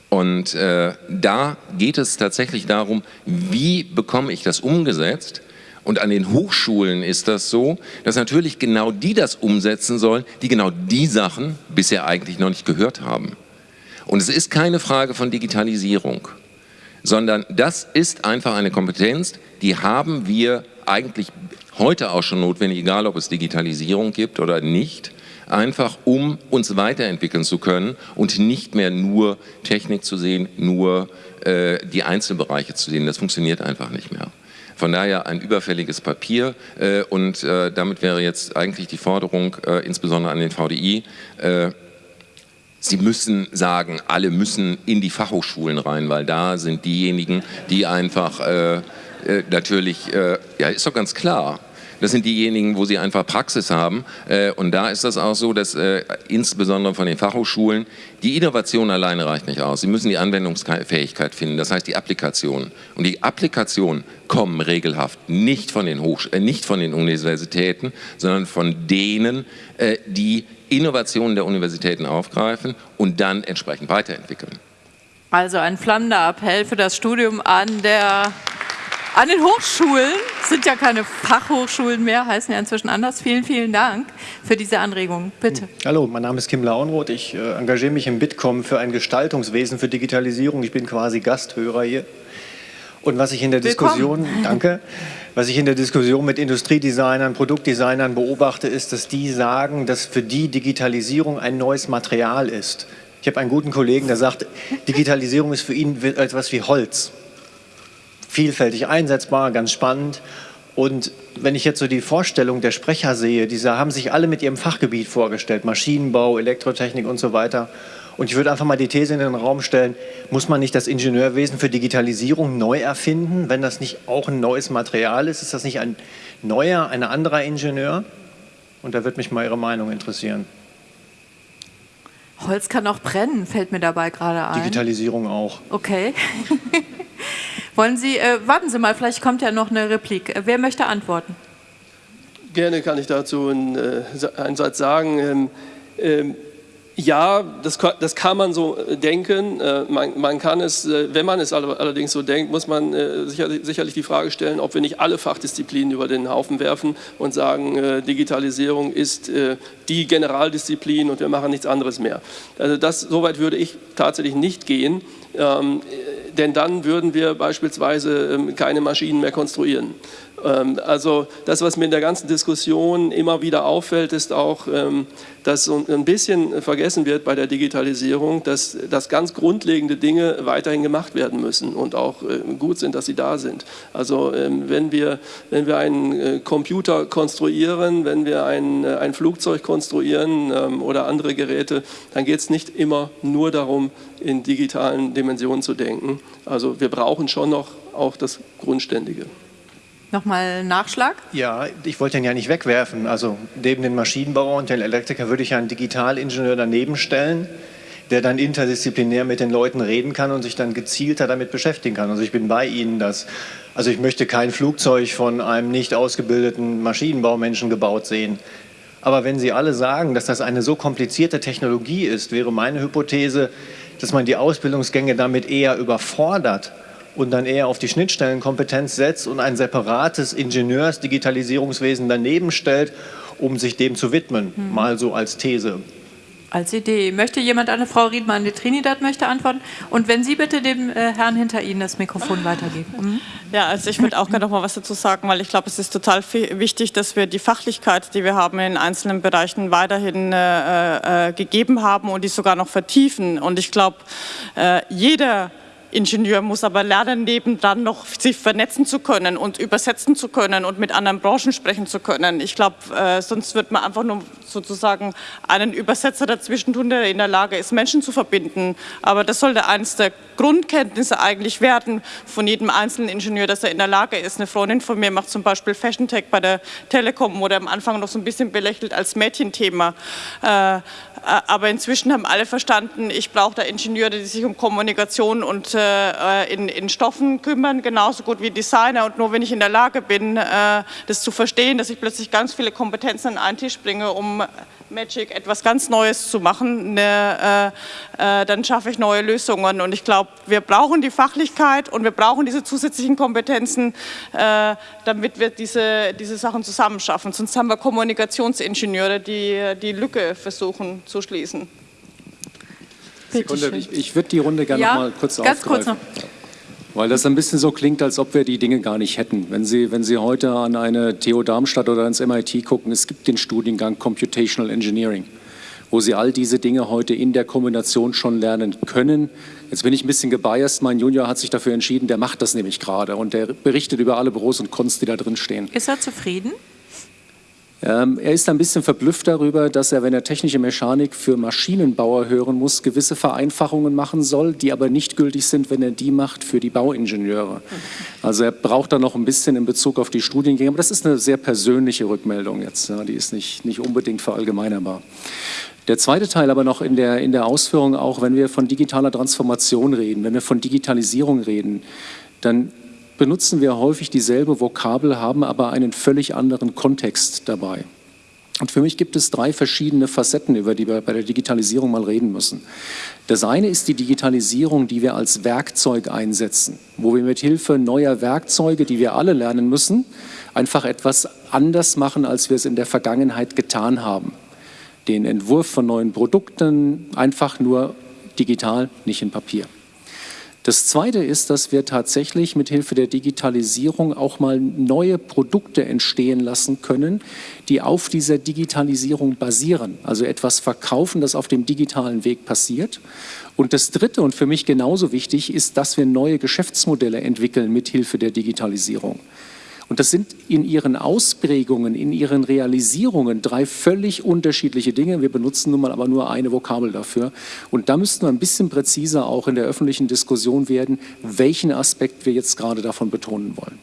Und äh, da geht es tatsächlich darum, wie bekomme ich das umgesetzt? Und an den Hochschulen ist das so, dass natürlich genau die das umsetzen sollen, die genau die Sachen bisher eigentlich noch nicht gehört haben. Und es ist keine Frage von Digitalisierung sondern das ist einfach eine Kompetenz, die haben wir eigentlich heute auch schon notwendig, egal ob es Digitalisierung gibt oder nicht, einfach um uns weiterentwickeln zu können und nicht mehr nur Technik zu sehen, nur äh, die Einzelbereiche zu sehen. Das funktioniert einfach nicht mehr. Von daher ein überfälliges Papier äh, und äh, damit wäre jetzt eigentlich die Forderung, äh, insbesondere an den VDI, äh, Sie müssen sagen, alle müssen in die Fachhochschulen rein, weil da sind diejenigen, die einfach äh, äh, natürlich, äh, ja ist doch ganz klar, das sind diejenigen, wo sie einfach Praxis haben. Äh, und da ist das auch so, dass äh, insbesondere von den Fachhochschulen die Innovation alleine reicht nicht aus. Sie müssen die Anwendungsfähigkeit finden, das heißt die Applikation. Und die Applikationen kommen regelhaft nicht von den, Hochsch äh, nicht von den Universitäten, sondern von denen, die Innovationen der Universitäten aufgreifen und dann entsprechend weiterentwickeln. Also ein flammender Appell für das Studium an, der, an den Hochschulen. sind ja keine Fachhochschulen mehr, heißen ja inzwischen anders. Vielen, vielen Dank für diese Anregung. Bitte. Hallo, mein Name ist Kim Launroth. Ich äh, engagiere mich im Bitkom für ein Gestaltungswesen für Digitalisierung. Ich bin quasi Gasthörer hier. Und was ich in der Willkommen. Diskussion, danke, was ich in der Diskussion mit Industriedesignern, Produktdesignern beobachte, ist, dass die sagen, dass für die Digitalisierung ein neues Material ist. Ich habe einen guten Kollegen, der sagt, Digitalisierung ist für ihn etwas wie Holz. Vielfältig einsetzbar, ganz spannend. Und wenn ich jetzt so die Vorstellung der Sprecher sehe, diese haben sich alle mit ihrem Fachgebiet vorgestellt, Maschinenbau, Elektrotechnik und so weiter. Und ich würde einfach mal die These in den Raum stellen, muss man nicht das Ingenieurwesen für Digitalisierung neu erfinden, wenn das nicht auch ein neues Material ist? Ist das nicht ein neuer, ein anderer Ingenieur? Und da würde mich mal Ihre Meinung interessieren. Holz kann auch brennen, fällt mir dabei gerade ein. Digitalisierung auch. Okay. [LAUGHS] Wollen Sie, äh, warten Sie mal, vielleicht kommt ja noch eine Replik. Wer möchte antworten? Gerne kann ich dazu einen, äh, einen Satz sagen. Ähm, ähm, ja, das, das, kann man so äh, denken. Äh, man, man, kann es, äh, wenn man es allerdings so denkt, muss man sicherlich die Frage stellen, ob wir nicht alle Fachdisziplinen über den Haufen werfen und sagen, Digitalisierung ist die Generaldisziplin und wir machen nichts anderes mehr. Also das, so würde ich tatsächlich nicht gehen, ähm, denn dann würden wir beispielsweise ähm, keine Maschinen mehr konstruieren. Ähm, also das, was mir in der ganzen Diskussion immer wieder auffällt, ist auch, ähm, dass ein bisschen vergessen wird bei der Digitalisierung, dass, dass ganz grundlegende Dinge weiterhin gemacht werden müssen und auch äh, gut sind, dass sie da sind. Also ähm, wenn wir, wenn wir einen äh, Computer konstruieren, wenn wir ein, äh, ein Flugzeug konstruieren oder andere Geräte, dann geht es nicht immer nur darum, in digitalen Dimensionen zu denken. Also wir brauchen schon noch auch das Grundständige. Nochmal Nachschlag? Ja, ich wollte den ja nicht wegwerfen. Also neben den Maschinenbauer und den Elektriker würde ich einen Digitalingenieur daneben stellen, der dann interdisziplinär mit den Leuten reden kann und sich dann gezielter damit beschäftigen kann. Also ich bin bei Ihnen, dass, also ich möchte kein Flugzeug von einem nicht ausgebildeten Maschinenbaumenschen gebaut sehen. Aber wenn Sie alle sagen, dass das eine so komplizierte Technologie ist, wäre meine Hypothese, dass man die Ausbildungsgänge damit eher überfordert und dann eher auf die Schnittstellenkompetenz setzt und ein separates Ingenieurs-Digitalisierungswesen daneben stellt, um sich dem zu widmen, hm. mal so als These als Idee. Möchte jemand eine Frau Riedmann, die Trinidad möchte antworten? Und wenn Sie bitte dem äh, Herrn hinter Ihnen das Mikrofon weitergeben. Mhm. Ja, also ich würde auch gerne noch mal was dazu sagen, weil ich glaube, es ist total wichtig, dass wir die Fachlichkeit, die wir haben in einzelnen Bereichen weiterhin äh, äh, gegeben haben und die sogar noch vertiefen. Und ich glaube, äh, jeder Ingenieur muss aber lernen, nebendran noch sich vernetzen zu können und übersetzen zu können und mit anderen Branchen sprechen zu können. Ich glaube, äh, sonst wird man einfach nur sozusagen einen Übersetzer dazwischen tun, der in der Lage ist, Menschen zu verbinden. Aber das sollte eines der Grundkenntnisse eigentlich werden von jedem einzelnen Ingenieur, dass er in der Lage ist. Eine Freundin von mir macht zum Beispiel Fashion Tech bei der Telekom, wurde am Anfang noch so ein bisschen belächelt als Mädchenthema. Äh, aber inzwischen haben alle verstanden, ich brauche da Ingenieure, die sich um Kommunikation und äh, in, in, Stoffen kümmern, genauso gut wie Designer. Und nur wenn ich in der Lage bin, äh, das zu verstehen, dass ich plötzlich ganz viele Kompetenzen an einen Tisch bringe, um Magic etwas ganz Neues zu machen, ne, äh, äh, dann schaffe ich neue Lösungen. Und ich glaube, wir brauchen die Fachlichkeit und wir brauchen diese zusätzlichen Kompetenzen, äh, damit wir diese, diese Sachen zusammen schaffen. Sonst haben wir Kommunikationsingenieure, die die Lücke versuchen zu schließen. Sekunde, ich, ich würde die Runde gerne ja, noch mal kurz ganz aufgreifen. Kurz noch. Weil das ein bisschen so klingt, als ob wir die Dinge gar nicht hätten. Wenn Sie, wenn Sie heute an eine TU Darmstadt oder ans MIT gucken, es gibt den Studiengang Computational Engineering, wo Sie all diese Dinge heute in der Kombination schon lernen können. Jetzt bin ich ein bisschen gebiased. Mein Junior hat sich dafür entschieden, der macht das nämlich gerade und der berichtet über alle Pros und Cons, die da drin stehen. Ist er zufrieden? Ähm, er ist ein bisschen verblüfft darüber, dass er, wenn er technische Mechanik für Maschinenbauer hören muss, gewisse Vereinfachungen machen soll, die aber nicht gültig sind, wenn er die macht für die Bauingenieure. Also er braucht da noch ein bisschen in Bezug auf die Studiengänge, aber das ist eine sehr persönliche Rückmeldung jetzt, ja, die ist nicht, nicht unbedingt verallgemeinerbar. Der zweite Teil aber noch in der, in der Ausführung, auch wenn wir von digitaler Transformation reden, wenn wir von Digitalisierung reden, dann benutzen wir häufig dieselbe Vokabel, haben aber einen völlig anderen Kontext dabei. Und für mich gibt es drei verschiedene Facetten, über die wir bei der Digitalisierung mal reden müssen. Das eine ist die Digitalisierung, die wir als Werkzeug einsetzen, wo wir mit Hilfe neuer Werkzeuge, die wir alle lernen müssen, einfach etwas anders machen, als wir es in der Vergangenheit getan haben. Den Entwurf von neuen Produkten einfach nur digital, nicht in Papier. Das Zweite ist, dass wir tatsächlich mit Hilfe der Digitalisierung auch mal neue Produkte entstehen lassen können, die auf dieser Digitalisierung basieren. Also etwas verkaufen, das auf dem digitalen Weg passiert. Und das Dritte und für mich genauso wichtig ist, dass wir neue Geschäftsmodelle entwickeln mit Hilfe der Digitalisierung. Und das sind in ihren Ausprägungen, in ihren Realisierungen drei völlig unterschiedliche Dinge. Wir benutzen nun mal aber nur eine Vokabel dafür. Und da müssten wir ein bisschen präziser auch in der öffentlichen Diskussion werden, welchen Aspekt wir jetzt gerade davon betonen wollen.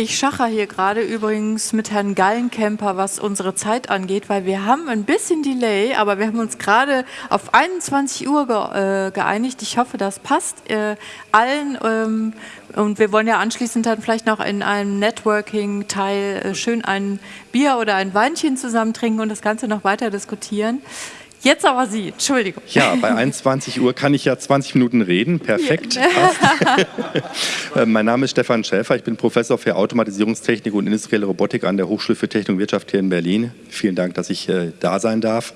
Ich schache hier gerade übrigens mit Herrn Gallenkemper, was unsere Zeit angeht, weil wir haben ein bisschen Delay, aber wir haben uns gerade auf 21 Uhr ge äh, geeinigt. Ich hoffe, das passt äh, allen. Ähm, und wir wollen ja anschließend dann vielleicht noch in einem Networking-Teil äh, schön ein Bier oder ein Weinchen zusammen trinken und das Ganze noch weiter diskutieren. Jetzt aber Sie, Entschuldigung. Ja, bei 21 Uhr kann ich ja 20 Minuten reden. Perfekt. Ja. [LAUGHS] Äh, mein Name ist Stefan Schäfer. Ich bin Professor für Automatisierungstechnik und industrielle Robotik an der Hochschule für Technik und Wirtschaft hier in Berlin. Vielen Dank, dass ich äh, da sein darf.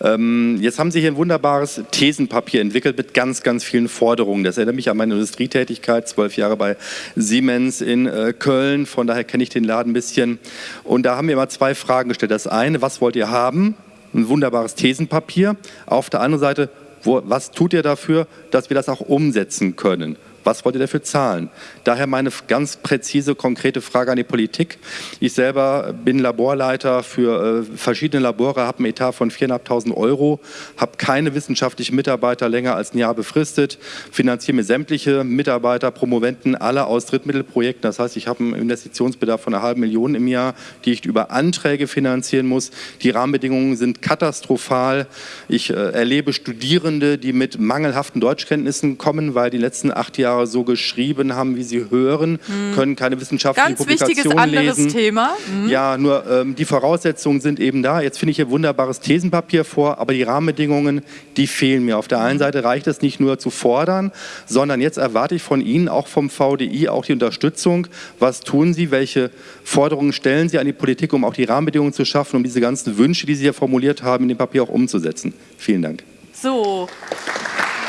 Ähm, jetzt haben Sie hier ein wunderbares Thesenpapier entwickelt mit ganz, ganz vielen Forderungen. Das erinnert mich an meine Industrietätigkeit, zwölf Jahre bei Siemens in äh, Köln. Von daher kenne ich den Laden ein bisschen. Und da haben wir mal zwei Fragen gestellt. Das eine, was wollt ihr haben? Ein wunderbares Thesenpapier. Auf der anderen Seite, wo, was tut ihr dafür, dass wir das auch umsetzen können? Was wollt ihr dafür zahlen? Daher meine ganz präzise, konkrete Frage an die Politik. Ich selber bin Laborleiter für äh, verschiedene Labore, habe einen Etat von 4.500 Euro, habe keine wissenschaftlichen Mitarbeiter länger als ein Jahr befristet, finanziere mir sämtliche Mitarbeiter, Promoventen, alle aus Drittmittelprojekten. Das heißt, ich habe einen Investitionsbedarf von einer halben Million im Jahr, die ich über Anträge finanzieren muss. Die Rahmenbedingungen sind katastrophal. Ich äh, erlebe Studierende, die mit mangelhaften Deutschkenntnissen kommen, weil die letzten acht Jahre so geschrieben haben, wie sie hören, mhm. können keine wissenschaftlichen Ganz Publikationen lesen. Thema. Mhm. Ja, nur ähm, die Voraussetzungen sind eben da. Jetzt finde ich hier wunderbares Thesenpapier vor, aber die Rahmenbedingungen, die fehlen mir. Auf der einen Seite reicht es nicht nur zu fordern, sondern jetzt erwarte ich von Ihnen, auch vom VDI, auch die Unterstützung. Was tun Sie? Welche Forderungen stellen Sie an die Politik, um auch die Rahmenbedingungen zu schaffen, um diese ganzen Wünsche, die Sie hier formuliert haben, in dem Papier auch umzusetzen? Vielen Dank. So,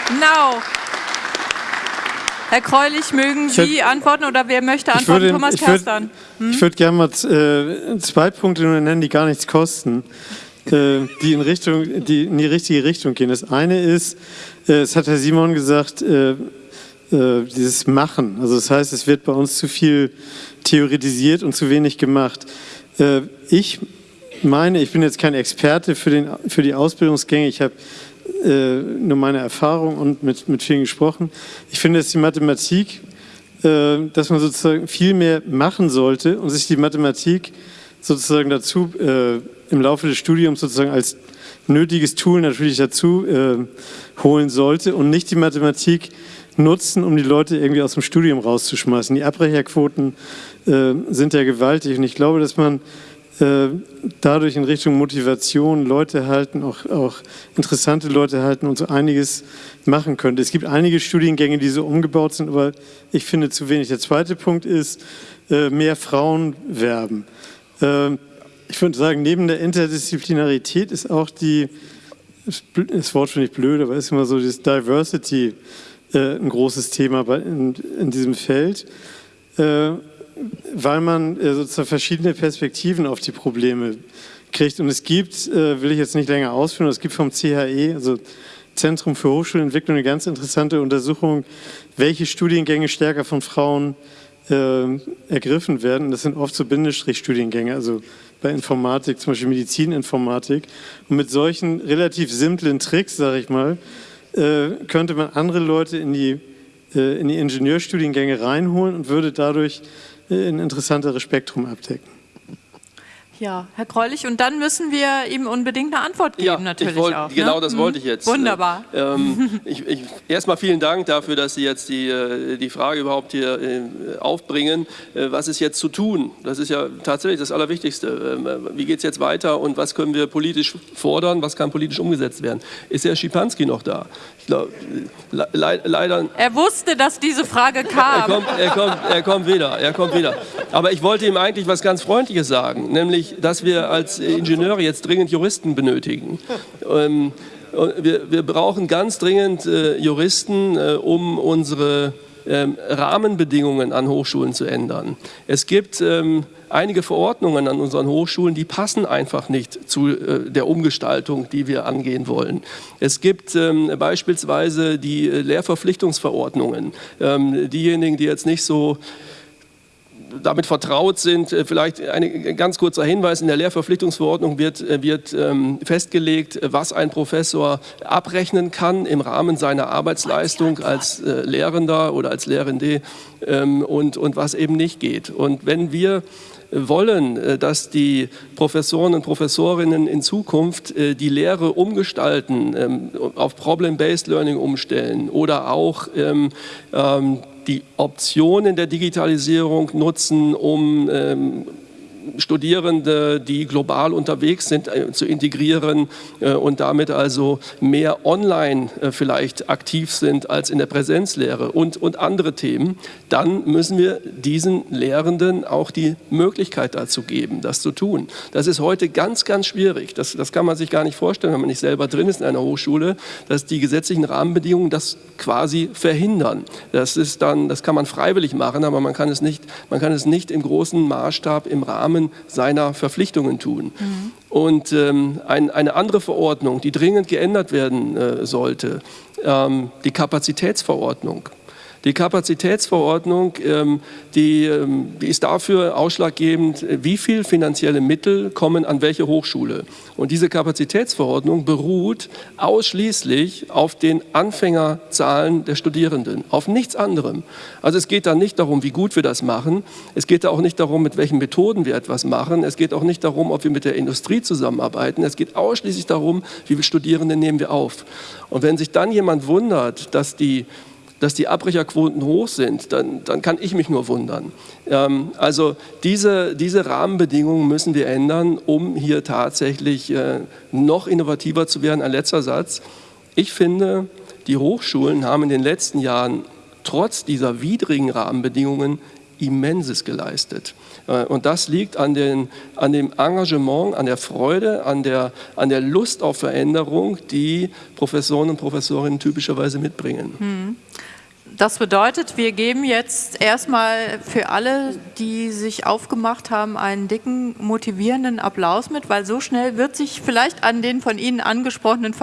genau. Herr Kreulich, mögen Sie würd, antworten oder wer möchte antworten? Würde, Thomas ich Kerstan. Hm? Ich würde gerne mal äh, zwei Punkte nennen, die gar nichts kosten, äh, die, in Richtung, die in die richtige Richtung gehen. Das eine ist, äh, es hat Herr Simon gesagt, äh, äh, dieses Machen. Also das heißt, es wird bei uns zu viel theoretisiert und zu wenig gemacht. Äh, ich meine, ich bin jetzt kein Experte für, den, für die Ausbildungsgänge. Ich habe äh, nur meine Erfahrung und mit, mit vielen gesprochen. Ich finde, dass die Mathematik, äh, dass man sozusagen viel mehr machen sollte und sich die Mathematik sozusagen dazu äh, im Laufe des Studiums sozusagen als nötiges Tool natürlich dazu äh, holen sollte und nicht die Mathematik nutzen, um die Leute irgendwie aus dem Studium rauszuschmeißen. Die Abbrecherquoten äh, sind ja gewaltig und ich glaube, dass man dadurch in Richtung Motivation Leute halten, auch, auch interessante Leute halten und so einiges machen könnte. Es gibt einige Studiengänge, die so umgebaut sind, aber ich finde zu wenig. Der zweite Punkt ist, äh, mehr Frauen werben. Äh, ich würde sagen, neben der Interdisziplinarität ist auch die, das Wort finde ich blöd, aber ist immer so das Diversity ein großes Thema in, in diesem Feld weil man äh, sozusagen verschiedene Perspektiven auf die Probleme kriegt. Und es gibt, äh, will ich jetzt nicht länger ausführen, es gibt vom CHE, also Zentrum für Hochschulentwicklung, eine ganz interessante Untersuchung, welche Studiengänge stärker von Frauen äh, ergriffen werden. Das sind oft so Bindestrich-Studiengänge, also bei Informatik, zum Beispiel Medizininformatik. Und mit solchen relativ simplen Tricks, sage ich mal, äh, könnte man andere Leute in die, äh, in die Ingenieurstudiengänge reinholen und würde dadurch ein interessanteres Spektrum abdecken. Ja, Herr Kreulich, und dann müssen wir ihm unbedingt eine Antwort geben, ja, natürlich wollt, auch. Genau ne? das mhm. wollte ich jetzt. Wunderbar. Ähm, [LAUGHS] ich, ich, erstmal vielen Dank dafür, dass Sie jetzt die, äh, die Frage überhaupt hier äh, aufbringen. Äh, was ist jetzt zu tun? Das ist ja tatsächlich das Allerwichtigste. Ähm, wie geht es jetzt weiter und was können wir politisch fordern? Was kann politisch umgesetzt werden? Ist Herr Schipanski noch da? Ich glaube, le leider. Er wusste, dass diese Frage kam. Er kommt, er, kommt, er kommt wieder. Er kommt wieder. Aber ich wollte ihm eigentlich was ganz Freundliches sagen, nämlich nämlich, dass wir als Ingenieure jetzt dringend Juristen benötigen. Ähm, wir, wir, brauchen ganz dringend äh, Juristen, äh, um unsere ähm, Rahmenbedingungen an Hochschulen zu ändern. Es gibt ähm, einige Verordnungen an unseren Hochschulen, die passen einfach nicht zu äh, der Umgestaltung, die wir angehen wollen. Es gibt ähm, beispielsweise die äh, Lehrverpflichtungsverordnungen. Ähm, diejenigen, die jetzt nicht so damit vertraut sind. Äh, vielleicht ein ganz kurzer Hinweis, in der Lehrverpflichtungsverordnung wird, äh, wird ähm, festgelegt, was ein Professor abrechnen kann im Rahmen seiner Arbeitsleistung als äh, Lehrender oder als Lehrende ähm, und, und was eben nicht geht. Und wenn wir wollen, dass die Professoren und Professorinnen in Zukunft die Lehre umgestalten, ähm, auf Problem-Based Learning umstellen oder auch die Optionen der Digitalisierung nutzen, um ähm, Studierende, die global unterwegs sind, äh, zu integrieren äh, und damit also mehr online äh, vielleicht aktiv sind als in der Präsenzlehre und, und andere Themen, dann müssen wir diesen Lehrenden auch die Möglichkeit dazu geben, das zu tun. Das ist heute ganz, ganz schwierig. Das, das kann man sich gar nicht vorstellen, wenn man nicht selber drin ist in einer Hochschule, dass die gesetzlichen Rahmenbedingungen das quasi verhindern. Das, ist dann, das kann man freiwillig machen, aber man kann es nicht, man kann es nicht im großen Maßstab im Rahmen Rahmen seiner Verpflichtungen tun. Mhm. Und ähm, ein, eine andere Verordnung, die dringend geändert werden äh, sollte, ähm, die Kapazitätsverordnung. Die Kapazitätsverordnung, ähm, die, ähm, die ist dafür ausschlaggebend, wie viel finanzielle Mittel kommen an welche Hochschule. Und diese Kapazitätsverordnung beruht ausschließlich auf den Anfängerzahlen der Studierenden, auf nichts anderem. Also es geht da nicht darum, wie gut wir das machen. Es geht da auch nicht darum, mit welchen Methoden wir etwas machen. Es geht auch nicht darum, ob wir mit der Industrie zusammenarbeiten. Es geht ausschließlich darum, wie viele Studierende nehmen wir auf. Und wenn sich dann jemand wundert, dass die dass die Abbrecherquoten hoch sind, dann, dann kann ich mich nur wundern. Ähm, also diese, diese Rahmenbedingungen müssen wir ändern, um hier tatsächlich äh, noch innovativer zu werden. Ein letzter Satz. Ich finde, die Hochschulen haben in den letzten Jahren trotz dieser widrigen Rahmenbedingungen Immenses geleistet. Äh, und das liegt an, den, an dem Engagement, an der Freude, an der, an der Lust auf Veränderung, die Professoren und Professorinnen typischerweise mitbringen. Hm. Das bedeutet, wir geben jetzt erstmal für alle, die sich aufgemacht haben, einen dicken, motivierenden Applaus mit, weil so schnell wird sich vielleicht an den von Ihnen angesprochenen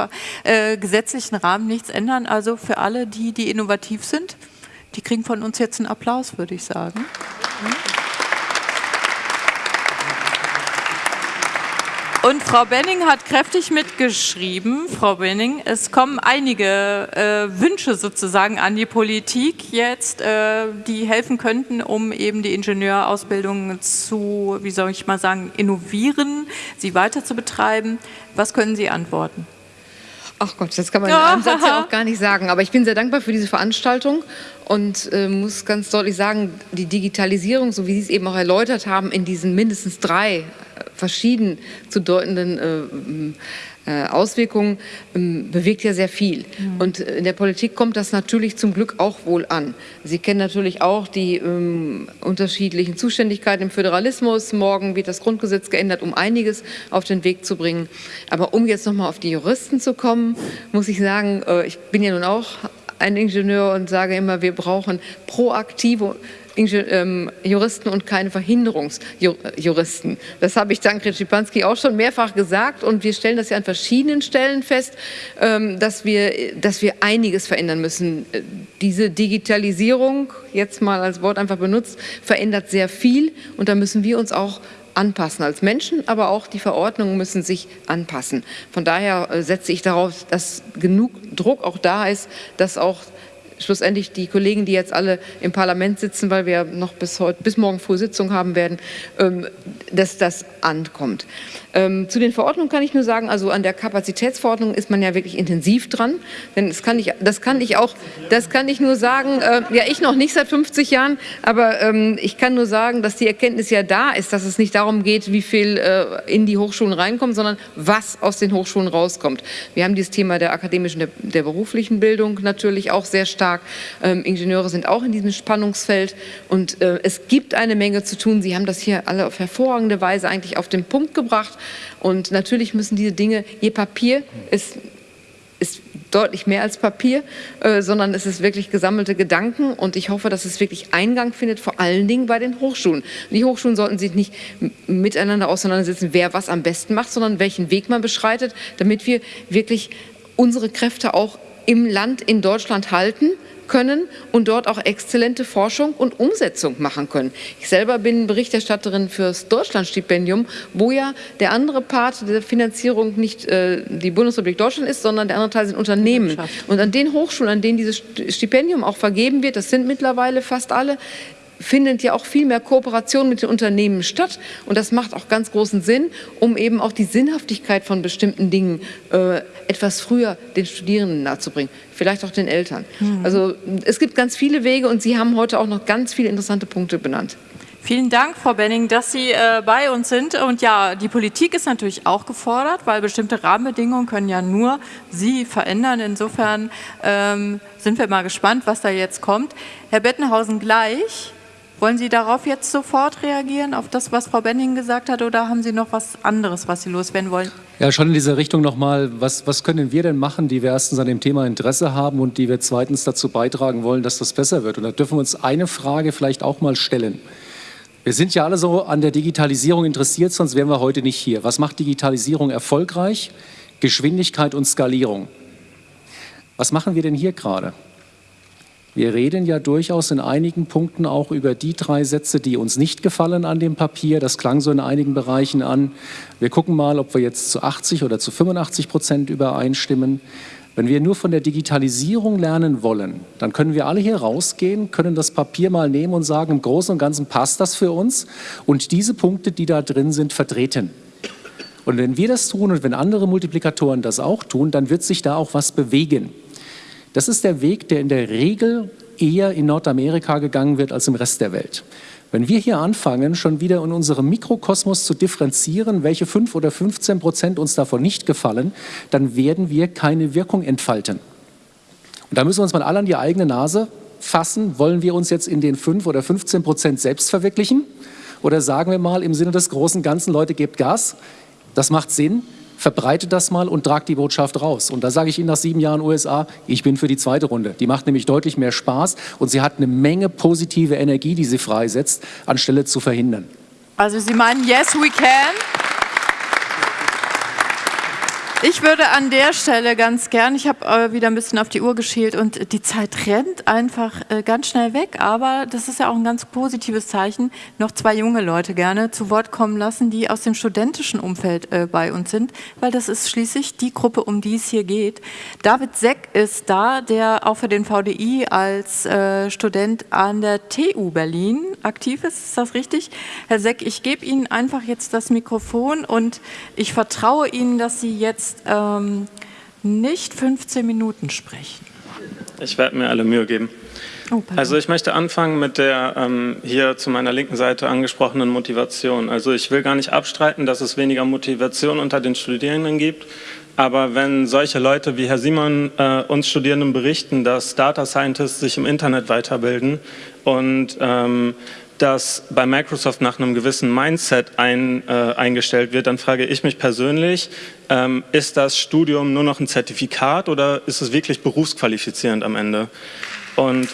äh, gesetzlichen Rahmen nichts ändern. Also für alle, die, die innovativ sind, die kriegen von uns jetzt einen Applaus, würde ich sagen. Mhm. Und Frau Benning hat kräftig mitgeschrieben, Frau Benning, es kommen einige äh, Wünsche sozusagen an die Politik jetzt, äh, die helfen könnten, um eben die Ingenieurausbildung zu, wie soll ich mal sagen, innovieren, sie weiter zu betreiben. Was können Sie antworten? Ach Gott, das kann man in einem Satz ja auch gar nicht sagen. Aber ich bin sehr dankbar für diese Veranstaltung und äh, muss ganz deutlich sagen, die Digitalisierung, so wie Sie es eben auch erläutert haben, in diesen mindestens drei verschieden zu deutenden äh, äh, Auswirkungen ähm, bewegt ja sehr viel. Mhm. Und in der Politik kommt das natürlich zum Glück auch wohl an. Sie kennen natürlich auch die ähm, unterschiedlichen Zuständigkeiten im Föderalismus. Morgen wird das Grundgesetz geändert, um einiges auf den Weg zu bringen. Aber um jetzt nochmal auf die Juristen zu kommen, muss ich sagen, äh, ich bin ja nun auch ein Ingenieur und sage immer, wir brauchen proaktive ähm, Juristen und keine Verhinderungsjuristen. Das habe ich Tankred Schipanski auch schon mehrfach gesagt und wir stellen das ja an verschiedenen Stellen fest, ähm, dass wir, dass wir einiges verändern müssen. Diese Digitalisierung, jetzt mal als Wort einfach benutzt, verändert sehr viel und da müssen wir uns auch anpassen als Menschen, aber auch die Verordnungen müssen sich anpassen. Von daher äh, setze ich darauf, dass genug Druck auch da ist, dass auch schlussendlich die Kollegen, die jetzt alle im Parlament sitzen, weil wir noch bis, heute, bis morgen früh Sitzung haben werden, ähm, dass das ankommt. Ähm, zu den Verordnungen kann ich nur sagen, also an der Kapazitätsverordnung ist man ja wirklich intensiv dran, denn das kann ich, das kann ich auch, das kann ich nur sagen, äh, ja ich noch nicht seit 50 Jahren, aber ähm, ich kann nur sagen, dass die Erkenntnis ja da ist, dass es nicht darum geht, wie viel äh, in die Hochschulen reinkommt, sondern was aus den Hochschulen rauskommt. Wir haben dieses Thema der akademischen, der, der beruflichen Bildung natürlich auch sehr stark. Ähm, Ingenieure sind auch in diesem Spannungsfeld und äh, es gibt eine Menge zu tun. Sie haben das hier alle auf hervorragende Weise eigentlich auf den Punkt gebracht. Und natürlich müssen diese Dinge, ihr Papier ist, ist deutlich mehr als Papier, äh, sondern es ist wirklich gesammelte Gedanken und ich hoffe, dass es wirklich Eingang findet, vor allen Dingen bei den Hochschulen. Die Hochschulen sollten sich nicht miteinander auseinandersetzen, wer was am besten macht, sondern welchen Weg man beschreitet, damit wir wirklich unsere Kräfte auch im Land in Deutschland halten können und dort auch exzellente Forschung und Umsetzung machen können. Ich selber bin Berichterstatterin fürs Deutschlandstipendium, wo ja der andere Part der Finanzierung nicht äh, die Bundesrepublik Deutschland ist, sondern der andere Teil sind Unternehmen. Und an den Hochschulen, an denen dieses Stipendium auch vergeben wird, das sind mittlerweile fast alle, findet ja auch viel mehr Kooperation mit den Unternehmen statt. Und das macht auch ganz großen Sinn, um eben auch die Sinnhaftigkeit von bestimmten Dingen äh, etwas früher den Studierenden nahezubringen, vielleicht auch den Eltern. Mhm. Also es gibt ganz viele Wege und Sie haben heute auch noch ganz viele interessante Punkte benannt. Vielen Dank, Frau Benning, dass Sie äh, bei uns sind. Und ja, die Politik ist natürlich auch gefordert, weil bestimmte Rahmenbedingungen können ja nur Sie verändern. Insofern ähm, sind wir mal gespannt, was da jetzt kommt. Herr Bettenhausen, gleich wollen Sie darauf jetzt sofort reagieren, auf das, was Frau Benning gesagt hat, oder haben Sie noch was anderes, was Sie loswerden wollen? Ja, schon in diese Richtung nochmal, was, was können wir denn machen, die wir erstens an dem Thema Interesse haben und die wir zweitens dazu beitragen wollen, dass das besser wird? Und da dürfen wir uns eine Frage vielleicht auch mal stellen. Wir sind ja alle so an der Digitalisierung interessiert, sonst wären wir heute nicht hier. Was macht Digitalisierung erfolgreich? Geschwindigkeit und Skalierung. Was machen wir denn hier gerade? Wir reden ja durchaus in einigen Punkten auch über die drei Sätze, die uns nicht gefallen an dem Papier. Das klang so in einigen Bereichen an. Wir gucken mal, ob wir jetzt zu 80 oder zu 85 Prozent übereinstimmen. Wenn wir nur von der Digitalisierung lernen wollen, dann können wir alle hier rausgehen, können das Papier mal nehmen und sagen, im Großen und Ganzen passt das für uns und diese Punkte, die da drin sind, vertreten. Und wenn wir das tun und wenn andere Multiplikatoren das auch tun, dann wird sich da auch was bewegen. Das ist der Weg, der in der Regel eher in Nordamerika gegangen wird als im Rest der Welt. Wenn wir hier anfangen, schon wieder in unserem Mikrokosmos zu differenzieren, welche 5 oder 15 Prozent uns davon nicht gefallen, dann werden wir keine Wirkung entfalten. Und da müssen wir uns mal alle an die eigene Nase fassen. Wollen wir uns jetzt in den 5 oder 15 Prozent selbst verwirklichen? Oder sagen wir mal im Sinne des großen Ganzen, Leute, gebt Gas, das macht Sinn, verbreitet das mal und tragt die Botschaft raus. Und da sage ich Ihnen nach sieben Jahren USA, ich bin für die zweite Runde. Die macht nämlich deutlich mehr Spaß und sie hat eine Menge positive Energie, die sie freisetzt, anstelle zu verhindern. Also Sie meinen, yes, we can? Ich würde an der Stelle ganz gern, ich habe äh, wieder ein bisschen auf die Uhr geschielt und die Zeit rennt einfach äh, ganz schnell weg, aber das ist ja auch ein ganz positives Zeichen, noch zwei junge Leute gerne zu Wort kommen lassen, die aus dem studentischen Umfeld äh, bei uns sind, weil das ist schließlich die Gruppe, um die es hier geht. David Seck ist da, der auch für den VDI als Student an der TU Berlin aktiv ist, ist das richtig? Herr Seck, ich gebe Ihnen einfach jetzt das Mikrofon und ich vertraue Ihnen, dass Sie jetzt jetzt ähm, nicht 15 Minuten sprechen. Ich werde mir alle Mühe geben. Oh, also ich möchte anfangen mit der ähm, hier zu meiner linken Seite angesprochenen Motivation. Also ich will gar nicht abstreiten, dass es weniger Motivation unter den Studierenden gibt. Aber wenn solche Leute wie Herr Simon äh, uns Studierenden berichten, dass Data Scientists sich im Internet weiterbilden und ähm, dass bei Microsoft nach einem gewissen Mindset ein, äh, eingestellt wird, dann frage ich mich persönlich, ähm, ist das Studium nur noch ein Zertifikat oder ist es wirklich berufsqualifizierend am Ende? Und,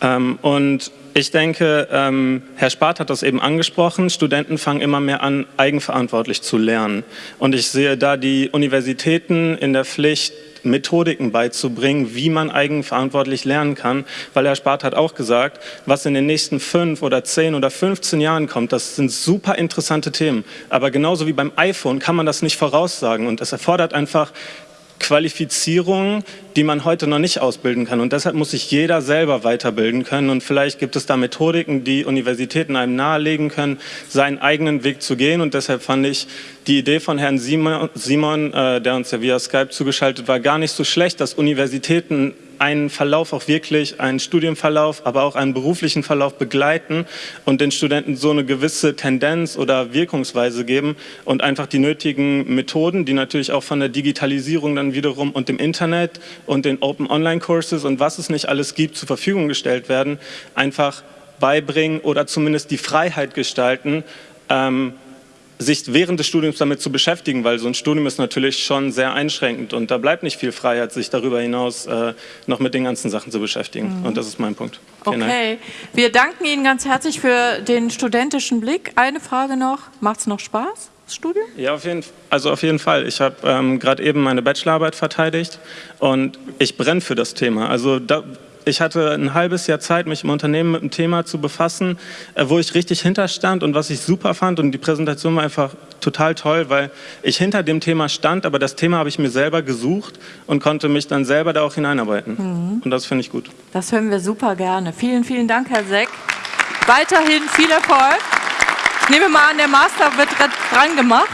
ähm, und ich denke, ähm, Herr Spart hat das eben angesprochen, Studenten fangen immer mehr an, eigenverantwortlich zu lernen. Und ich sehe da die Universitäten in der Pflicht, Methodiken beizubringen, wie man eigenverantwortlich lernen kann, weil Herr Spart hat auch gesagt, was in den nächsten fünf oder zehn oder 15 Jahren kommt, das sind super interessante Themen. Aber genauso wie beim iPhone kann man das nicht voraussagen und es erfordert einfach Qualifizierungen, die man heute noch nicht ausbilden kann. Und deshalb muss sich jeder selber weiterbilden können. Und vielleicht gibt es da Methodiken, die Universitäten einem nahelegen können, seinen eigenen Weg zu gehen. Und deshalb fand ich die Idee von Herrn Simon, Simon äh, der uns ja via Skype zugeschaltet war, gar nicht so schlecht, dass Universitäten einen Verlauf auch wirklich, einen Studienverlauf, aber auch einen beruflichen Verlauf begleiten und den Studenten so eine gewisse Tendenz oder Wirkungsweise geben und einfach die nötigen Methoden, die natürlich auch von der Digitalisierung dann wiederum und dem Internet und den Open Online Courses und was es nicht alles gibt, zur Verfügung gestellt werden, einfach beibringen oder zumindest die Freiheit gestalten, ähm, sich während des Studiums damit zu beschäftigen, weil so ein Studium ist natürlich schon sehr einschränkend und da bleibt nicht viel Freiheit, sich darüber hinaus äh, noch mit den ganzen Sachen zu beschäftigen. Mhm. Und das ist mein Punkt. Vielen okay, Dank. wir danken Ihnen ganz herzlich für den studentischen Blick. Eine Frage noch, macht es noch Spaß? Das Studium? Ja, auf jeden, also auf jeden Fall. Ich habe ähm, gerade eben meine Bachelorarbeit verteidigt und ich brenne für das Thema. Also da, ich hatte ein halbes Jahr Zeit, mich im Unternehmen mit dem Thema zu befassen, äh, wo ich richtig hinterstand und was ich super fand. Und die Präsentation war einfach total toll, weil ich hinter dem Thema stand, aber das Thema habe ich mir selber gesucht und konnte mich dann selber da auch hineinarbeiten. Mhm. Und das finde ich gut. Das hören wir super gerne. Vielen, vielen Dank, Herr Seck. Weiterhin viel Erfolg. Ich nehme mal an, der Master wird dran gemacht.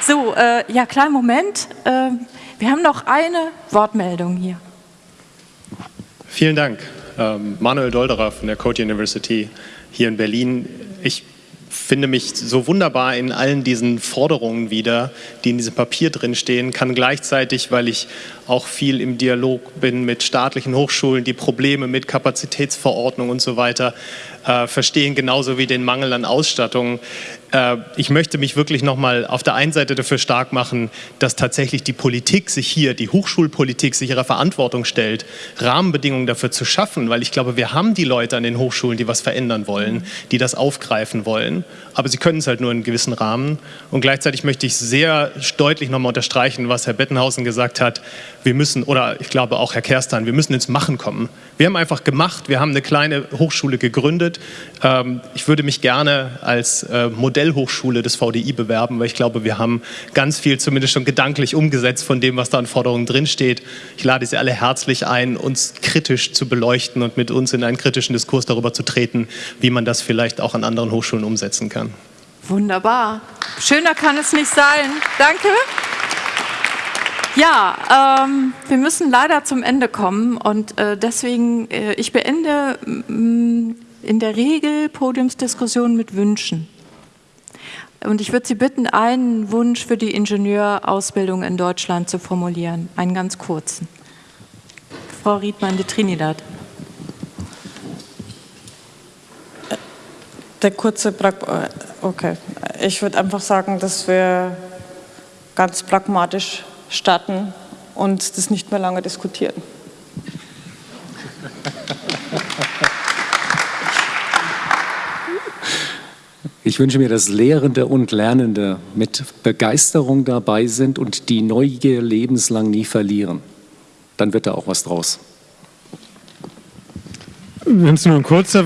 So, äh, ja, kleinen Moment. Äh, wir haben noch eine Wortmeldung hier. Vielen Dank. Ähm, Manuel Dolderer von der Code University hier in Berlin. Ich finde mich so wunderbar in allen diesen Forderungen wieder, die in diesem Papier drinstehen, kann gleichzeitig, weil ich auch viel im Dialog bin mit staatlichen Hochschulen, die Probleme mit Kapazitätsverordnung und so weiter äh, verstehen, genauso wie den Mangel an Ausstattung. Äh, ich möchte mich wirklich nochmal auf der einen Seite dafür stark machen, dass tatsächlich die Politik sich hier, die Hochschulpolitik sich ihrer Verantwortung stellt, Rahmenbedingungen dafür zu schaffen, weil ich glaube, wir haben die Leute an den Hochschulen, die was verändern wollen, die das aufgreifen wollen, aber sie können es halt nur in gewissen Rahmen. Und gleichzeitig möchte ich sehr deutlich nochmal unterstreichen, was Herr Bettenhausen gesagt hat, wir müssen, oder ich glaube auch Herr Kerstan, wir müssen ins Machen kommen. Wir haben einfach gemacht, wir haben eine kleine Hochschule gegründet. Ähm, ich würde mich gerne als äh, Modellhochschule des VDI bewerben, weil ich glaube, wir haben ganz viel zumindest schon gedanklich umgesetzt von dem, was da an Forderungen drinsteht. Ich lade Sie alle herzlich ein, uns kritisch zu beleuchten und mit uns in einen kritischen Diskurs darüber zu treten, wie man das vielleicht auch an anderen Hochschulen umsetzen kann. Wunderbar. Schöner kann es nicht sein. Danke. Ja, ähm, wir müssen leider zum Ende kommen und äh, deswegen, äh, ich beende in der Regel Podiumsdiskussionen mit Wünschen. Und ich würde Sie bitten, einen Wunsch für die Ingenieurausbildung in Deutschland zu formulieren, einen ganz kurzen. Frau Riedmann de Trinidad. Der kurze, okay. Ich würde einfach sagen, dass wir ganz pragmatisch starten und das nicht mehr lange diskutieren. [LAUGHS] Ich wünsche mir, dass Lehrende und Lernende mit Begeisterung dabei sind und die Neugier lebenslang nie verlieren. Dann wird da auch was draus. Wenn es nur ein kurzer...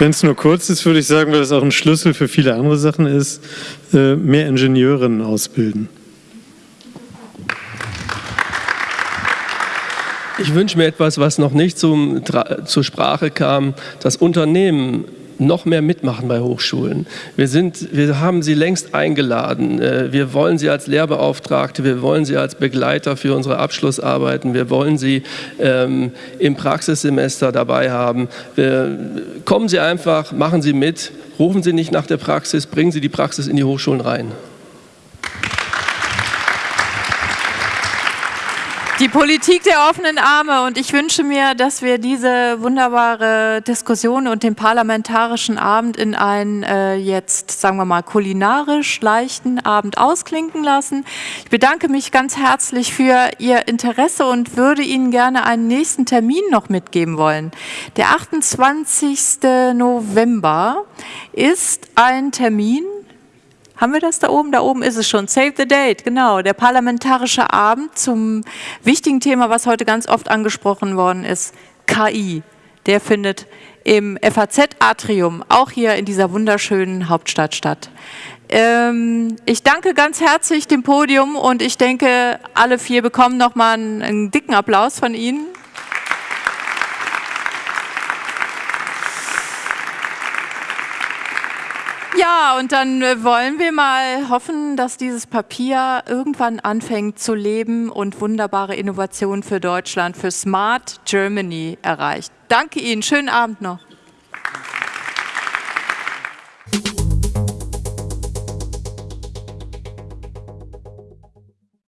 Wenn es nur kurz ist, würde ich sagen, weil das auch ein Schlüssel für viele andere Sachen ist, äh, mehr Ingenieurinnen ausbilden. Ich wünsche mir etwas, was noch nicht zum, zur Sprache kam, dass Unternehmen noch mehr mitmachen bei Hochschulen. Wir, sind, wir haben sie längst eingeladen. Äh, wir wollen sie als Lehrbeauftragte, wir wollen sie als Begleiter für unsere Abschlussarbeiten, wir wollen sie ähm, im Praxissemester dabei haben. Wir, kommen Sie einfach, machen Sie mit, rufen Sie nicht nach der Praxis, bringen Sie die Praxis in die Hochschulen rein. Die Politik der offenen Arme und ich wünsche mir, dass wir diese wunderbare Diskussion und den parlamentarischen Abend in einen äh, jetzt, sagen wir mal, kulinarisch leichten Abend ausklinken lassen. Ich bedanke mich ganz herzlich für Ihr Interesse und würde Ihnen gerne einen nächsten Termin noch mitgeben wollen. Der 28. November ist ein Termin, haben wir das da oben? Da oben ist es schon. Save the date, genau. Der parlamentarische Abend zum wichtigen Thema, was heute ganz oft angesprochen worden ist, KI. Der findet im FAZ-Atrium, auch hier in dieser wunderschönen Hauptstadt statt. Ähm, ich danke ganz herzlich dem Podium und ich denke, alle vier bekommen nochmal einen, einen dicken Applaus von Ihnen. Ja, und dann äh, wollen wir mal hoffen, dass dieses Papier irgendwann anfängt zu leben und wunderbare Innovationen für Deutschland, für Smart Germany erreicht. Danke Ihnen, schönen Abend noch.